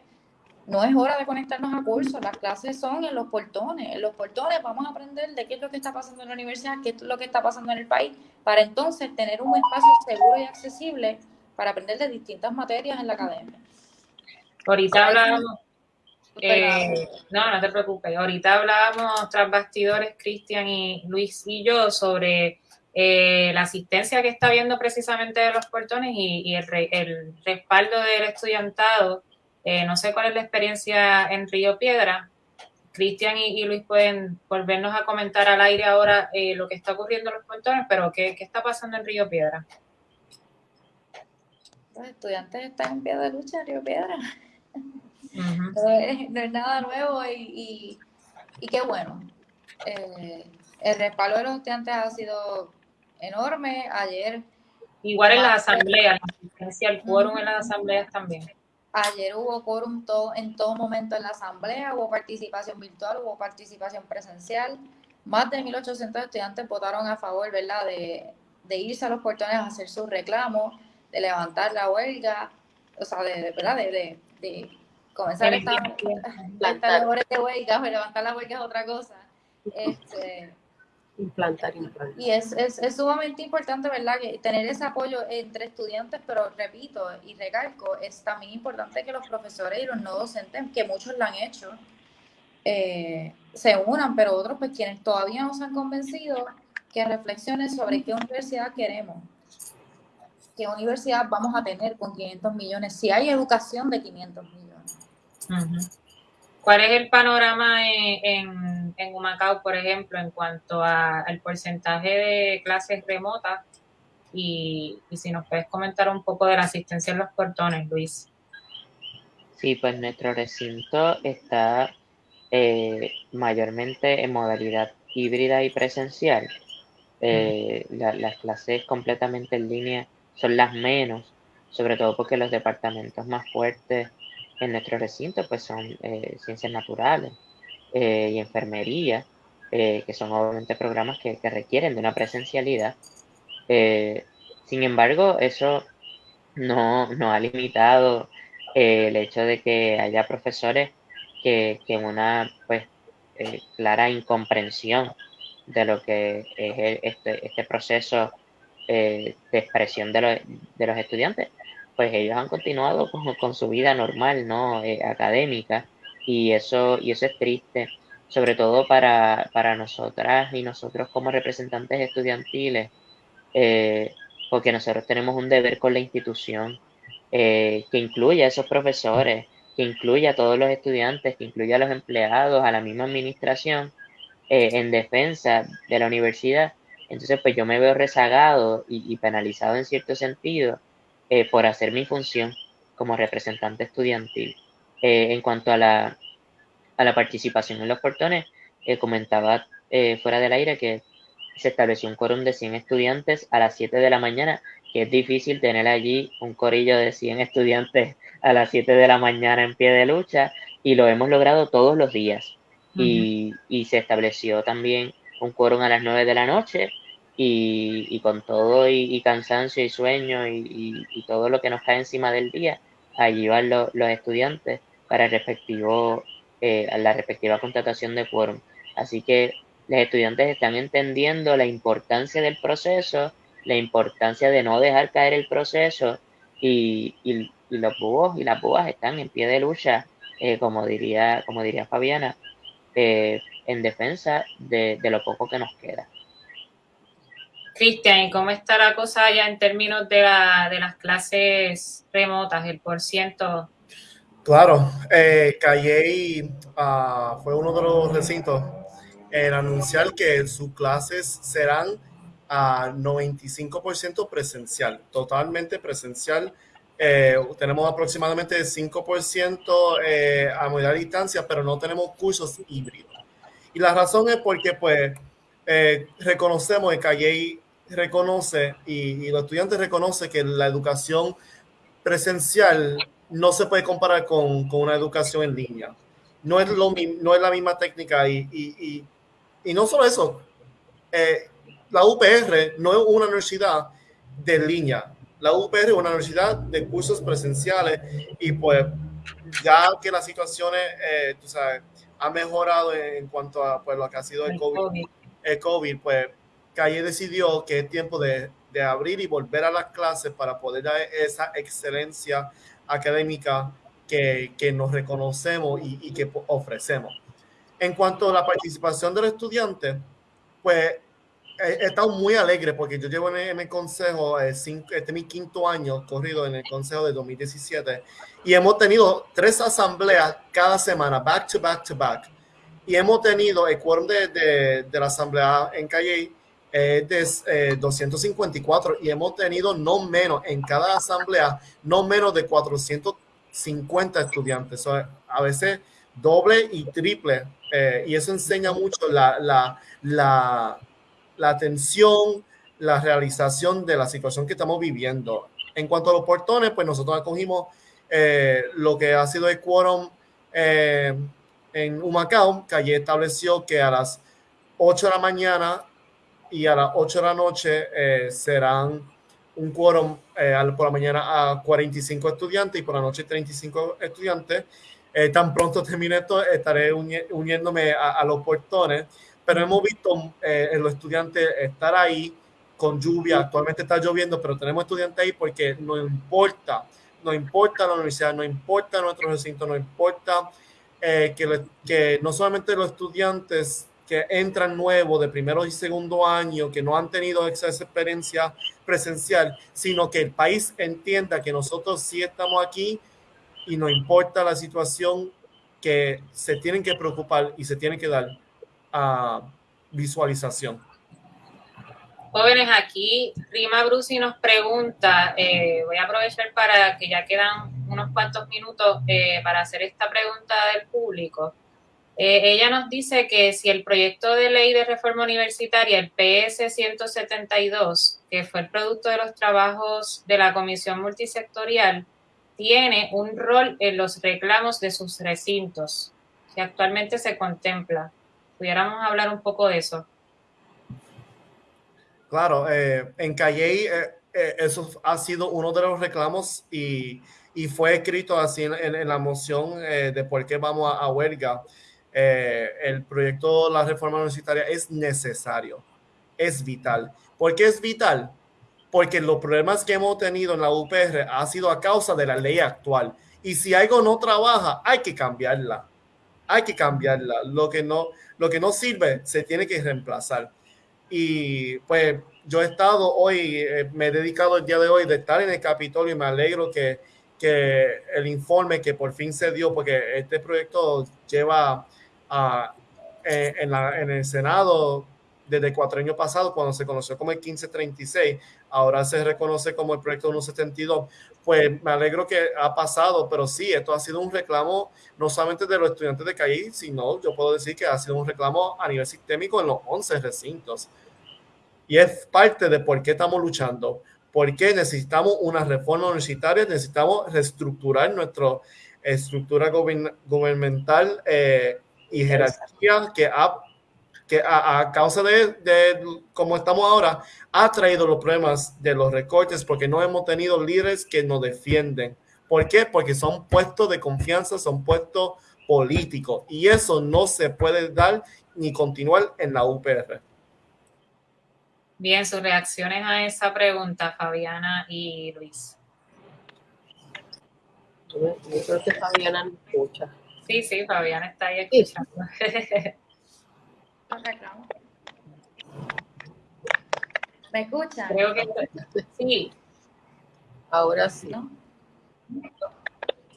no es hora de conectarnos a cursos, las clases son en los portones. En los portones vamos a aprender de qué es lo que está pasando en la universidad, qué es lo que está pasando en el país, para entonces tener un espacio seguro y accesible para aprender de distintas materias en la academia. Ahorita hablábamos, eh, no, no te preocupes, ahorita hablábamos tras bastidores, Cristian y Luis y yo, sobre eh, la asistencia que está viendo precisamente de los portones y, el, el respaldo del estudiantado eh, no sé cuál es la experiencia en Río Piedra. Cristian y, Luis pueden volvernos a comentar al aire ahora eh, lo que está ocurriendo en los pontones, pero ¿qué, está pasando en Río Piedra? Los estudiantes están en pie de lucha en Río Piedra. no, es, nada nuevo y, qué bueno. Eh, el respaldo de los estudiantes ha sido enorme. Ayer. Igual en las asambleas, la asistencia al quórum en las asambleas también. Ayer hubo quórum en todo momento en la asamblea, hubo participación virtual, hubo participación presencial. Más de 1.800 estudiantes votaron a favor, ¿verdad?, de, irse a los portones a hacer sus reclamos, de levantar la huelga, o sea, de, ¿verdad?, de, comenzar esta, esta labores de huelga, pero levantar la huelga es otra cosa. Este, implantar, implantar. Y es, es, es, sumamente importante, ¿verdad? Que tener ese apoyo entre estudiantes, pero repito y recalco, es también importante que los profesores y los no docentes, que muchos lo han hecho, eh, se unan, pero otros, pues quienes todavía no se han convencido, que reflexionen sobre qué universidad queremos, qué universidad vamos a tener con 500 millones, si hay educación de 500 millones. ¿Cuál es el panorama en, en, Humacao, por ejemplo, en cuanto al porcentaje de clases remotas? Y, si nos puedes comentar un poco de la asistencia en los portones, Luis. Sí, pues nuestro recinto está eh, mayormente en modalidad híbrida y presencial. Eh, las clases completamente en línea son las menos, sobre todo porque los departamentos más fuertes en nuestro recinto pues son eh, ciencias naturales eh, y enfermería, eh, que son obviamente programas que, requieren de una presencialidad. sin embargo, eso no, no ha limitado el hecho de que haya profesores que, que una pues clara incomprensión de lo que es este, este proceso de expresión de, de los estudiantes pues ellos han continuado con, su vida normal, ¿no? Eh, académica, y eso, y eso es triste, sobre todo para, para nosotras y nosotros como representantes estudiantiles, eh, porque nosotros tenemos un deber con la institución eh, que incluye a esos profesores, que incluye a todos los estudiantes, que incluye a los empleados, a la misma administración, en defensa de la universidad. Entonces, pues yo me veo rezagado y penalizado en cierto sentido eh, por hacer mi función como representante estudiantil. Eh, en cuanto a la, a la participación en los portones, eh, comentaba fuera del aire que se estableció un quórum de 100 estudiantes a las 7 de la mañana, que es difícil tener allí un corillo de 100 estudiantes a las 7 de la mañana en pie de lucha, y lo hemos logrado todos los días. y, y, se estableció también un quórum a las 9 de la noche, y, con todo y, cansancio y sueño y, todo lo que nos cae encima del día, allí van los estudiantes para el respectivo, eh, la respectiva contratación de quórum. Así que los estudiantes están entendiendo la importancia del proceso, la importancia de no dejar caer el proceso y, los búhos y las búhas están en pie de lucha, eh, como, diría, como diría Fabiana, eh, en defensa de lo poco que nos queda. Cristian, ¿y cómo está la cosa allá en términos de, la, de las clases remotas, el por ciento? Claro, eh, uh, fue uno de los recintos en anunciar que sus clases serán a 95% presencial, totalmente presencial. Eh, tenemos aproximadamente 5% eh, a modalidad distancia, pero no tenemos cursos híbridos. Y la razón es porque, pues, eh, reconocemos que Calle reconoce y, y, los estudiantes reconocen que la educación presencial no se puede comparar con, con una educación en línea. No es, lo, no es la misma técnica y, y, y no solo eso, eh, la UPR no es una universidad de línea. La UPR es una universidad de cursos presenciales y pues ya que las situaciones, eh, tú sabes, ha mejorado en cuanto a pues, lo que ha sido el COVID, el COVID pues Calle decidió que es tiempo de, de, abrir y volver a las clases para poder dar esa excelencia académica que, que nos reconocemos y, y, que ofrecemos. En cuanto a la participación del estudiante, pues he estado muy alegre porque yo llevo en el, consejo, eh, este es mi quinto año corrido en el consejo de 2017 y hemos tenido tres asambleas cada semana, back to back to back. Y hemos tenido el quórum de, de, de la asamblea en Calle eh, de eh, 254 y hemos tenido no menos en cada asamblea, no menos de 450 estudiantes. A veces doble y triple. Eh, y eso enseña mucho la, la, la, la atención, la realización de la situación que estamos viviendo. En cuanto a los portones, pues nosotros acogimos eh, lo que ha sido el quórum eh, en Humacao, que allí estableció que a las 8 de la mañana y a las 8 de la noche eh, serán un quórum eh, por la mañana a 45 estudiantes y por la noche 35 estudiantes. Eh, tan pronto termine esto, estaré uni uniéndome a, a, los portones, pero hemos visto eh, los estudiantes estar ahí con lluvia. Actualmente está lloviendo, pero tenemos estudiantes ahí porque no importa, no importa la universidad, no importa nuestro recinto, no importa eh, que, que no solamente los estudiantes que entran nuevos de primero y segundo año, que no han tenido esa experiencia presencial, sino que el país entienda que nosotros sí estamos aquí y no importa la situación que se tienen que preocupar y se tienen que dar a visualización. Jóvenes, aquí Rima Brusi nos pregunta, eh, voy a aprovechar para que ya quedan unos cuantos minutos eh, para hacer esta pregunta del público. Eh, ella nos dice que si el proyecto de ley de reforma universitaria, el PS 172, que fue el producto de los trabajos de la Comisión Multisectorial, tiene un rol en los reclamos de sus recintos, que actualmente se contempla. ¿Pudiéramos hablar un poco de eso? Claro, eh, en Calle eh, eso ha sido uno de los reclamos y, y fue escrito así en, la moción de por qué vamos a huelga. Eh, el proyecto de la reforma universitaria es necesario, es vital. ¿Por qué es vital? Porque los problemas que hemos tenido en la UPR ha sido a causa de la ley actual. Y si algo no trabaja, hay que cambiarla. Hay que cambiarla. Lo que no, lo que no sirve se tiene que reemplazar. Y pues yo he estado hoy, eh, me he dedicado el día de hoy de estar en el Capitolio y me alegro que, que el informe que por fin se dio, porque este proyecto lleva Uh, en, la, en, el Senado desde cuatro años pasados, cuando se conoció como el 1536, ahora se reconoce como el proyecto 172, pues me alegro que ha pasado, pero sí, esto ha sido un reclamo no solamente de los estudiantes de CAI, sino yo puedo decir que ha sido un reclamo a nivel sistémico en los 11 recintos. Y es parte de por qué estamos luchando, porque necesitamos una reforma universitaria, necesitamos reestructurar nuestra estructura gubernamental eh, y jerarquía que, ha, que a, a causa de, de como estamos ahora ha traído los problemas de los recortes porque no hemos tenido líderes que nos defienden. ¿Por qué? Porque son puestos de confianza, son puestos políticos y eso no se puede dar ni continuar en la UPR. Bien, sus reacciones a esa pregunta, Fabiana y Luis. Yo creo que Fabiana no escucha. Sí, sí, Fabián está ahí escuchando. ¿Me escuchan? Creo que sí. Ahora sí.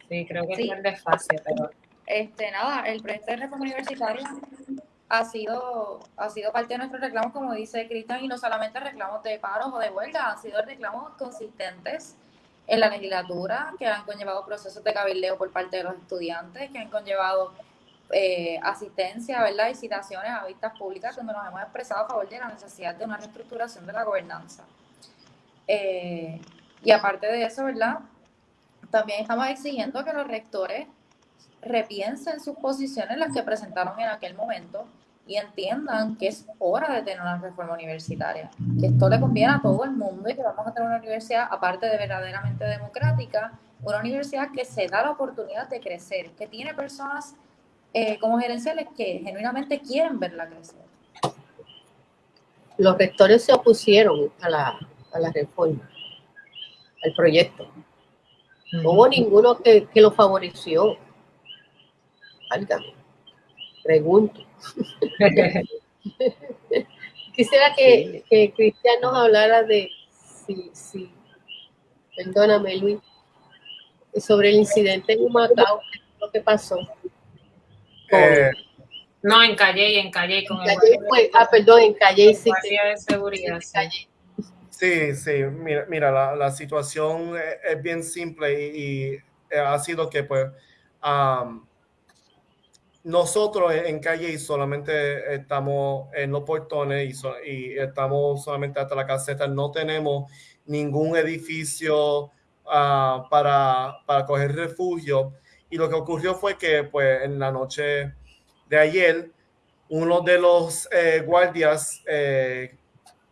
Sí, creo que sí. es desfase, pero... Este, nada, el proyecto de reforma universitaria ha sido, ha sido parte de nuestros reclamos, como dice Cristian, y no solamente reclamos de paros o de huelga, han sido reclamos consistentes en la legislatura que han conllevado procesos de cabildeo por parte de los estudiantes, que han conllevado eh, asistencia ¿verdad? y citaciones a vistas públicas donde nos hemos expresado a favor de la necesidad de una reestructuración de la gobernanza. Eh, y aparte de eso, ¿verdad? También estamos exigiendo que los rectores repiensen sus posiciones, las que presentaron en aquel momento, y entiendan que es hora de tener una reforma universitaria, que esto le conviene a todo el mundo y que vamos a tener una universidad, aparte de verdaderamente democrática, una universidad que se da la oportunidad de crecer, que tiene personas eh, como gerenciales que genuinamente quieren verla crecer. Los rectores se opusieron a la, a la reforma, al proyecto. No hubo ninguno que, que lo favoreció. Válgame. Pregunto. Quisiera que, que, Cristian nos hablara de, sí, sí, perdóname Luis, sobre el incidente en Humacao, lo que pasó. Eh, no, en Calle, en Calle. Con en Calle fue, ah, perdón, en Calle sí. de seguridad. Sí, sí, sí, mira, mira la, la, situación es, bien simple y, y, ha sido que pues um, nosotros en Calle solamente estamos en los portones y, estamos solamente hasta la caseta, no tenemos ningún edificio uh, para, para coger refugio. Y lo que ocurrió fue que pues en la noche de ayer, uno de los eh, guardias, eh,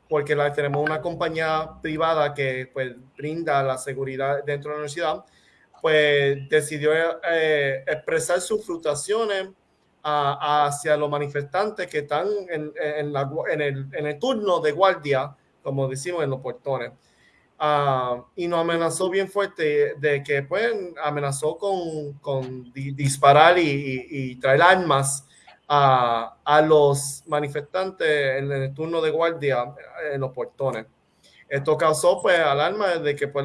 porque tenemos una compañía privada que pues brinda la seguridad dentro de la universidad, pues decidió eh, expresar sus frustraciones a, hacia los manifestantes que están en, el, turno de guardia, como decimos en los portones. Uh, y nos amenazó bien fuerte de que pues amenazó con, con disparar y, traer armas a, los manifestantes en el turno de guardia en los portones. Esto causó pues alarma de que pues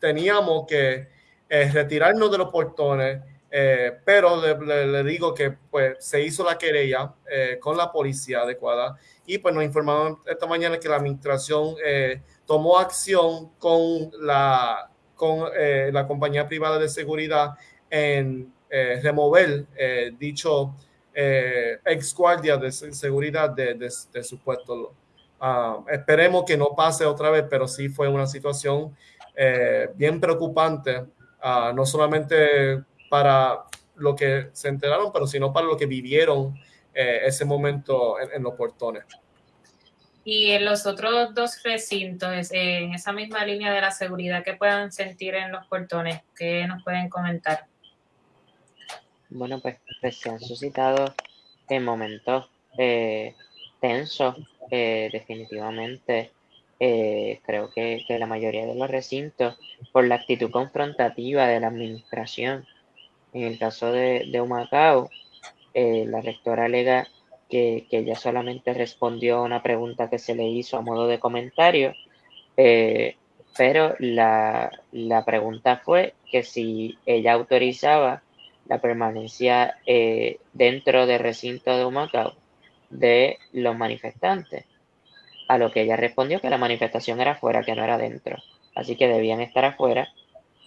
teníamos que eh, retirarnos de los portones, eh, pero le, le, le, digo que pues se hizo la querella eh, con la policía adecuada y pues nos informaron esta mañana que la administración eh, tomó acción con la, con, eh, la compañía privada de seguridad en eh, remover eh, dicho ex guardia de seguridad de, de, de su puesto. Uh, esperemos que no pase otra vez, pero sí fue una situación bien preocupante, uh, no solamente para lo que se enteraron, pero sino para lo que vivieron eh, ese momento en, en los portones. Y en los otros dos recintos, en esa misma línea de la seguridad que puedan sentir en los portones, ¿qué nos pueden comentar? Bueno, pues, pues se han suscitado en momentos eh, tensos, eh, definitivamente. Eh, creo que, que, la mayoría de los recintos, por la actitud confrontativa de la administración, en el caso de, de Humacao, eh, la rectora alega que, que, ella solamente respondió a una pregunta que se le hizo a modo de comentario, eh, pero la, la, pregunta fue que si ella autorizaba la permanencia eh, dentro del recinto de Humacao de los manifestantes, a lo que ella respondió que la manifestación era afuera, que no era dentro, así que debían estar afuera,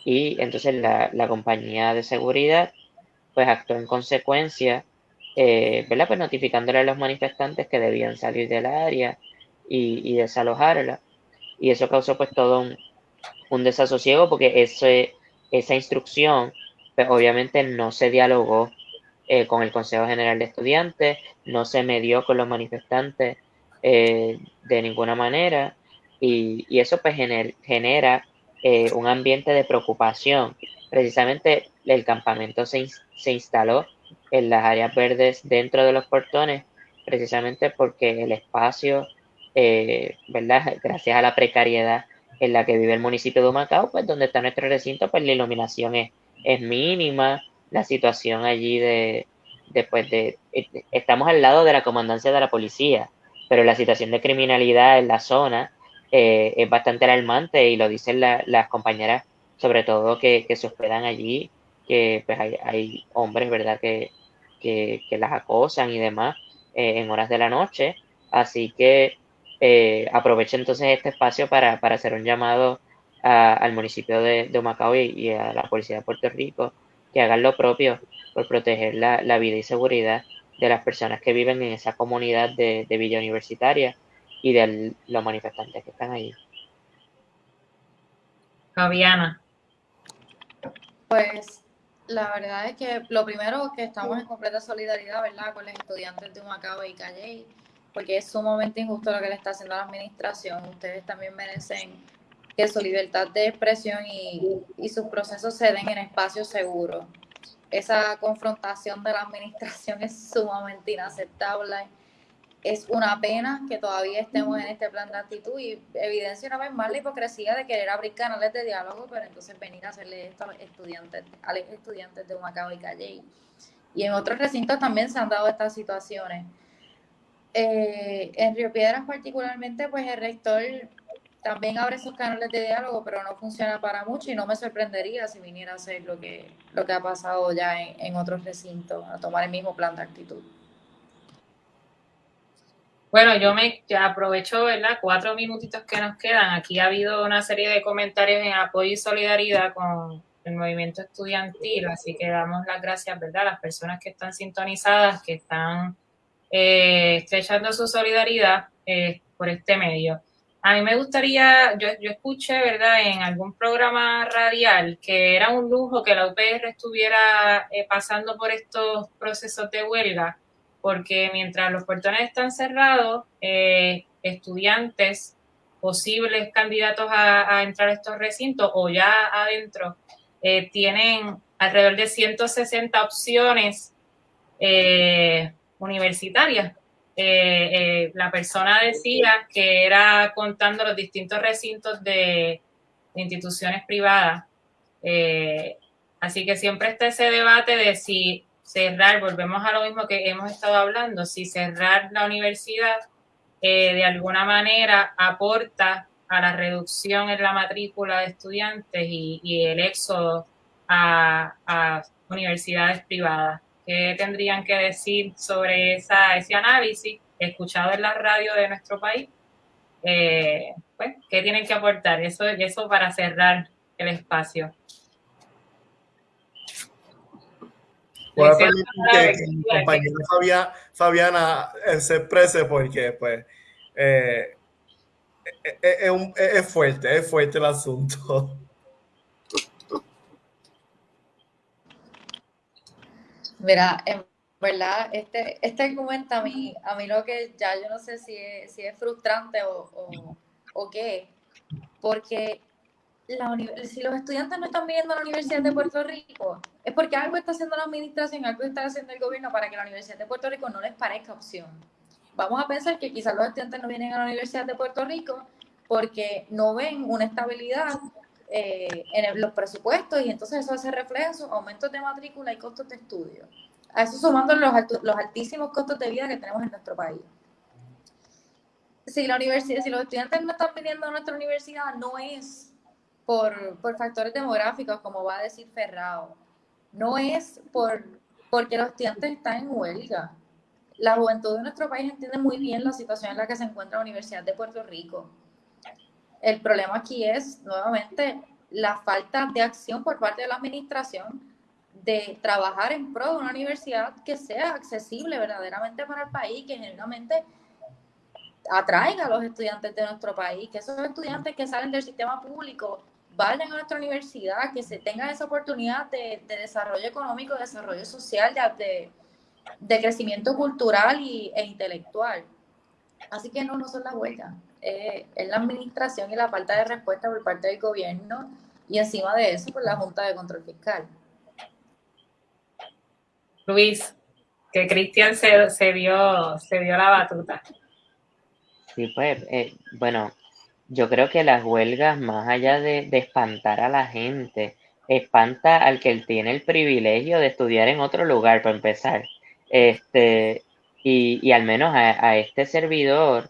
y entonces la, la compañía de seguridad pues actuó en consecuencia eh, ¿verdad? Pues notificándole a los manifestantes que debían salir del área y, y desalojarla. Y eso causó pues todo un, un desasosiego porque ese, esa instrucción pues obviamente no se dialogó eh, con el Consejo General de Estudiantes, no se medió con los manifestantes eh, de ninguna manera y, y eso pues gener, genera eh, un ambiente de preocupación. Precisamente el campamento se, se instaló en las áreas verdes dentro de los portones, precisamente porque el espacio, eh, ¿verdad? Gracias a la precariedad en la que vive el municipio de Humacao, pues donde está nuestro recinto, pues la iluminación es, es mínima, la situación allí de, después de, de, estamos al lado de la comandancia de la policía, pero la situación de criminalidad en la zona eh, es bastante alarmante y lo dicen las compañeras, sobre todo que, se hospedan allí, que pues hay, hombres, ¿verdad?, que, que, las acosan y demás eh, en horas de la noche. Así que eh, entonces este espacio para, hacer un llamado al municipio de, de Humacao y, a la Policía de Puerto Rico que hagan lo propio por proteger la, vida y seguridad de las personas que viven en esa comunidad de, Villa Universitaria y de los manifestantes que están ahí. Fabiana. Pues la verdad es que lo primero que estamos en completa solidaridad, ¿verdad?, con los estudiantes de Humacao y Calle, porque es sumamente injusto lo que le está haciendo la administración. Ustedes también merecen que su libertad de expresión y, y sus procesos se den en espacios seguros. Esa confrontación de la administración es sumamente inaceptable es una pena que todavía estemos en este plan de actitud y evidencia una vez más la hipocresía de querer abrir canales de diálogo, pero entonces venir a hacerle esto a los estudiantes, a los estudiantes de Humacao y Calle. Y en otros recintos también se han dado estas situaciones. Eh, en Río Piedras particularmente, pues el rector también abre esos canales de diálogo, pero no funciona para mucho y no me sorprendería si viniera a hacer lo que, lo que ha pasado ya en, en otros recintos, a tomar el mismo plan de actitud. Bueno, yo me aprovecho, ¿verdad? Cuatro minutitos que nos quedan. Aquí ha habido una serie de comentarios en apoyo y solidaridad con el movimiento estudiantil, así que damos las gracias, ¿verdad? A las personas que están sintonizadas, que están eh, estrechando su solidaridad eh, por este medio. A mí me gustaría, yo, yo escuché, ¿verdad?, en algún programa radial que era un lujo que la UPR estuviera eh, pasando por estos procesos de huelga porque mientras los portones están cerrados, eh, estudiantes, posibles candidatos a, entrar a estos recintos o ya adentro, eh, tienen alrededor de 160 opciones eh, universitarias. la persona decía que era contando los distintos recintos de, de instituciones privadas. así que siempre está ese debate de si cerrar, volvemos a lo mismo que hemos estado hablando, si cerrar la universidad eh, de alguna manera aporta a la reducción en la matrícula de estudiantes y, el éxodo a, universidades privadas. ¿Qué tendrían que decir sobre esa, ese análisis escuchado en la radio de nuestro país? Eh, pues, ¿Qué tienen que aportar? Eso, eso para cerrar el espacio. Voy a permitir que, mi compañera Fabiana eh, se exprese porque pues eh, eh, es, fuerte, es fuerte el asunto. Mira, en verdad, este, este argumento a mí, a mí lo que ya yo no sé si es, si es frustrante o, o, o qué, porque si los estudiantes no están viniendo a la Universidad de Puerto Rico, es porque algo está haciendo la administración, algo está haciendo el gobierno para que la Universidad de Puerto Rico no les parezca opción. Vamos a pensar que quizás los estudiantes no vienen a la Universidad de Puerto Rico porque no ven una estabilidad eh, en los presupuestos y entonces eso hace reflejo aumentos de matrícula y costos de estudio. A eso sumando los, los altísimos costos de vida que tenemos en nuestro país. Si, la universidad, si los estudiantes no están viniendo a nuestra universidad, no es por, por factores demográficos, como va a decir Ferrao. No es por, porque los estudiantes están en huelga. La juventud de nuestro país entiende muy bien la situación en la que se encuentra la Universidad de Puerto Rico. El problema aquí es, nuevamente, la falta de acción por parte de la administración de trabajar en pro de una universidad que sea accesible verdaderamente para el país, que genuinamente atraiga a los estudiantes de nuestro país, que esos estudiantes que salen del sistema público vayan a nuestra universidad, que se tengan esa oportunidad de, desarrollo económico, de desarrollo social, de, de crecimiento cultural y, e intelectual. Así que no, no son las huelgas, eh, es la administración y la falta de respuesta por parte del gobierno y encima de eso por la Junta de Control Fiscal. Luis, que Cristian se, se, dio, se dio la batuta. Sí, pues, eh, bueno, yo creo que las huelgas, más allá de, espantar a la gente, espanta al que tiene el privilegio de estudiar en otro lugar, para empezar. Este, Y, al menos a, este servidor,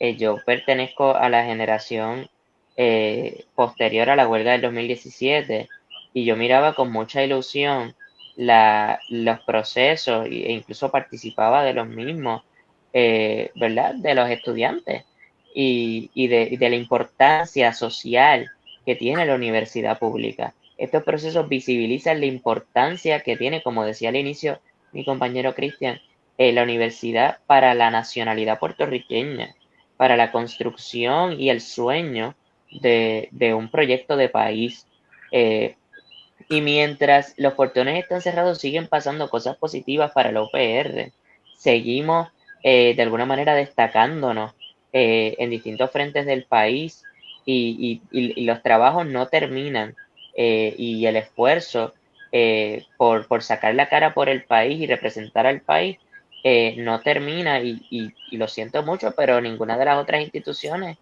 eh, yo pertenezco a la generación eh, posterior a la huelga del 2017 y yo miraba con mucha ilusión la, los procesos e incluso participaba de los mismos, eh, ¿verdad? De los estudiantes y, de, la importancia social que tiene la universidad pública. Estos procesos visibilizan la importancia que tiene, como decía al inicio mi compañero Cristian, eh, la universidad para la nacionalidad puertorriqueña, para la construcción y el sueño de, de un proyecto de país. Eh, y mientras los portones están cerrados, siguen pasando cosas positivas para la UPR. Seguimos eh, de alguna manera destacándonos eh, en distintos frentes del país y, y, y los trabajos no terminan eh, y el esfuerzo por, por, sacar la cara por el país y representar al país no termina y, lo siento mucho, pero ninguna de las otras instituciones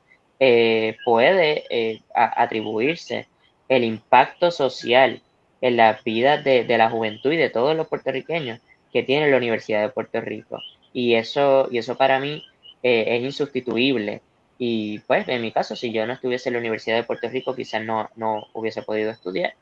puede atribuirse el impacto social en la vida de, de, la juventud y de todos los puertorriqueños que tiene la Universidad de Puerto Rico. Y eso, y eso para mí eh, es insustituible. Y pues en mi caso, si yo no estuviese en la Universidad de Puerto Rico, quizás no, no hubiese podido estudiar.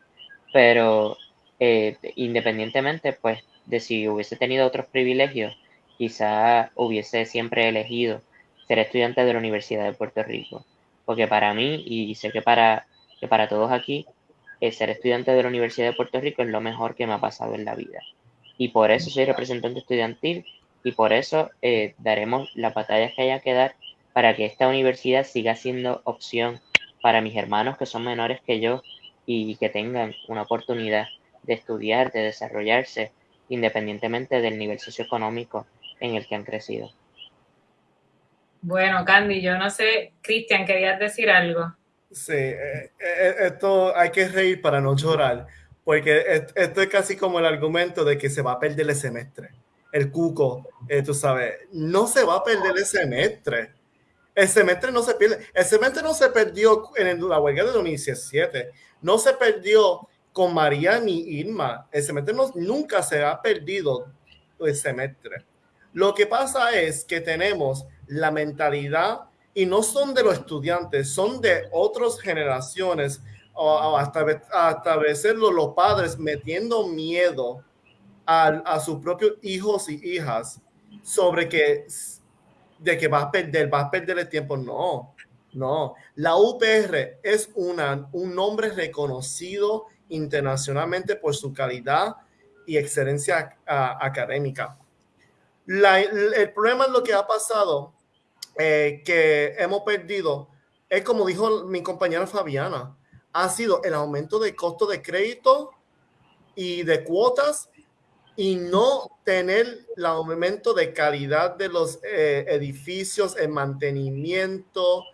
Pero eh, independientemente pues de si hubiese tenido otros privilegios, quizás hubiese siempre elegido ser estudiante de la Universidad de Puerto Rico. Porque para mí, y sé que para, que para todos aquí, ser estudiante de la Universidad de Puerto Rico es lo mejor que me ha pasado en la vida. Y por eso soy representante estudiantil y por eso eh, daremos las batallas que haya que dar para que esta universidad siga siendo opción para mis hermanos que son menores que yo y que tengan una oportunidad de estudiar, de desarrollarse, independientemente del nivel socioeconómico en el que han crecido. Bueno, Candy, yo no sé, Cristian, ¿querías decir algo? Sí, eh, eh, esto hay que reír para no llorar, porque esto es casi como el argumento de que se va a perder el semestre. El cuco, eh, tú sabes, no se va a perder el semestre. El semestre no se pierde. El semestre no se perdió en la huelga de 2017. No se perdió con María ni Irma. El semestre no, nunca se ha perdido el semestre. Lo que pasa es que tenemos la mentalidad y no son de los estudiantes, son de otras generaciones, hasta, hasta veces los padres metiendo miedo a, sus propios hijos y hijas sobre que de que va a perder, va a perder el tiempo. No, no. La UPR es una, un nombre reconocido internacionalmente por su calidad y excelencia académica. El problema es lo que ha pasado eh, que hemos perdido es como dijo mi compañera Fabiana, ha sido el aumento de costo de crédito y de cuotas y no tener el aumento de calidad de los eh, edificios, el mantenimiento.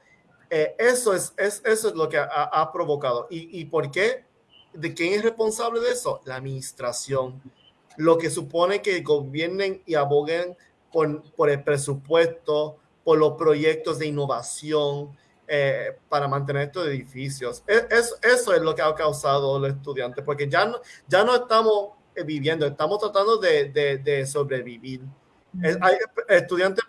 Eh, eso, es, es, eso es lo que ha, ha provocado. ¿Y, ¿Y por qué? ¿De quién es responsable de eso? La administración. Lo que supone que gobiernen y aboguen por, por el presupuesto, por los proyectos de innovación eh, para mantener estos edificios. E, es, eso es lo que ha causado los estudiantes, porque ya no, ya no estamos viviendo, estamos tratando de, de, de sobrevivir. hay, estudiantes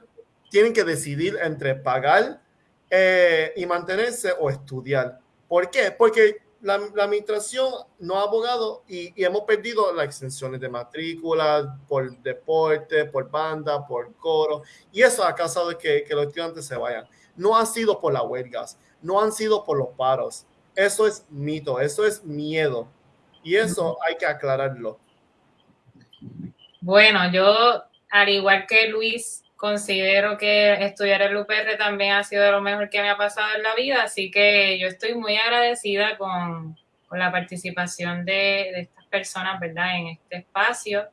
tienen que decidir entre pagar eh, y mantenerse o estudiar. ¿Por qué? Porque la, la, administración no ha abogado y, y, hemos perdido las extensiones de matrícula por deporte, por banda, por coro, y eso ha causado que, que los estudiantes se vayan. No ha sido por las huelgas, no han sido por los paros. Eso es mito, eso es miedo. Y eso hay que aclararlo. Bueno, yo, al igual que Luis, considero que estudiar el UPR también ha sido lo mejor que me ha pasado en la vida, así que yo estoy muy agradecida con, con la participación de, de, estas personas, ¿verdad?, en este espacio.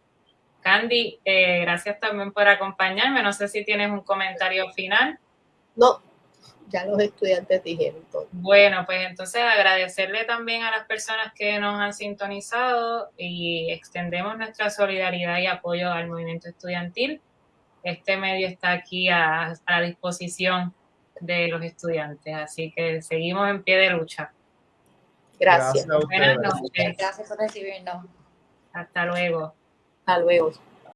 Candy, eh, gracias también por acompañarme. No sé si tienes un comentario final. No, ya los estudiantes dijeron todo. Bueno, pues entonces agradecerle también a las personas que nos han sintonizado y extendemos nuestra solidaridad y apoyo al movimiento estudiantil este medio está aquí a, a, la disposición de los estudiantes, así que seguimos en pie de lucha. Gracias. Buenas noches. Gracias por recibirnos. Hasta luego. Hasta luego.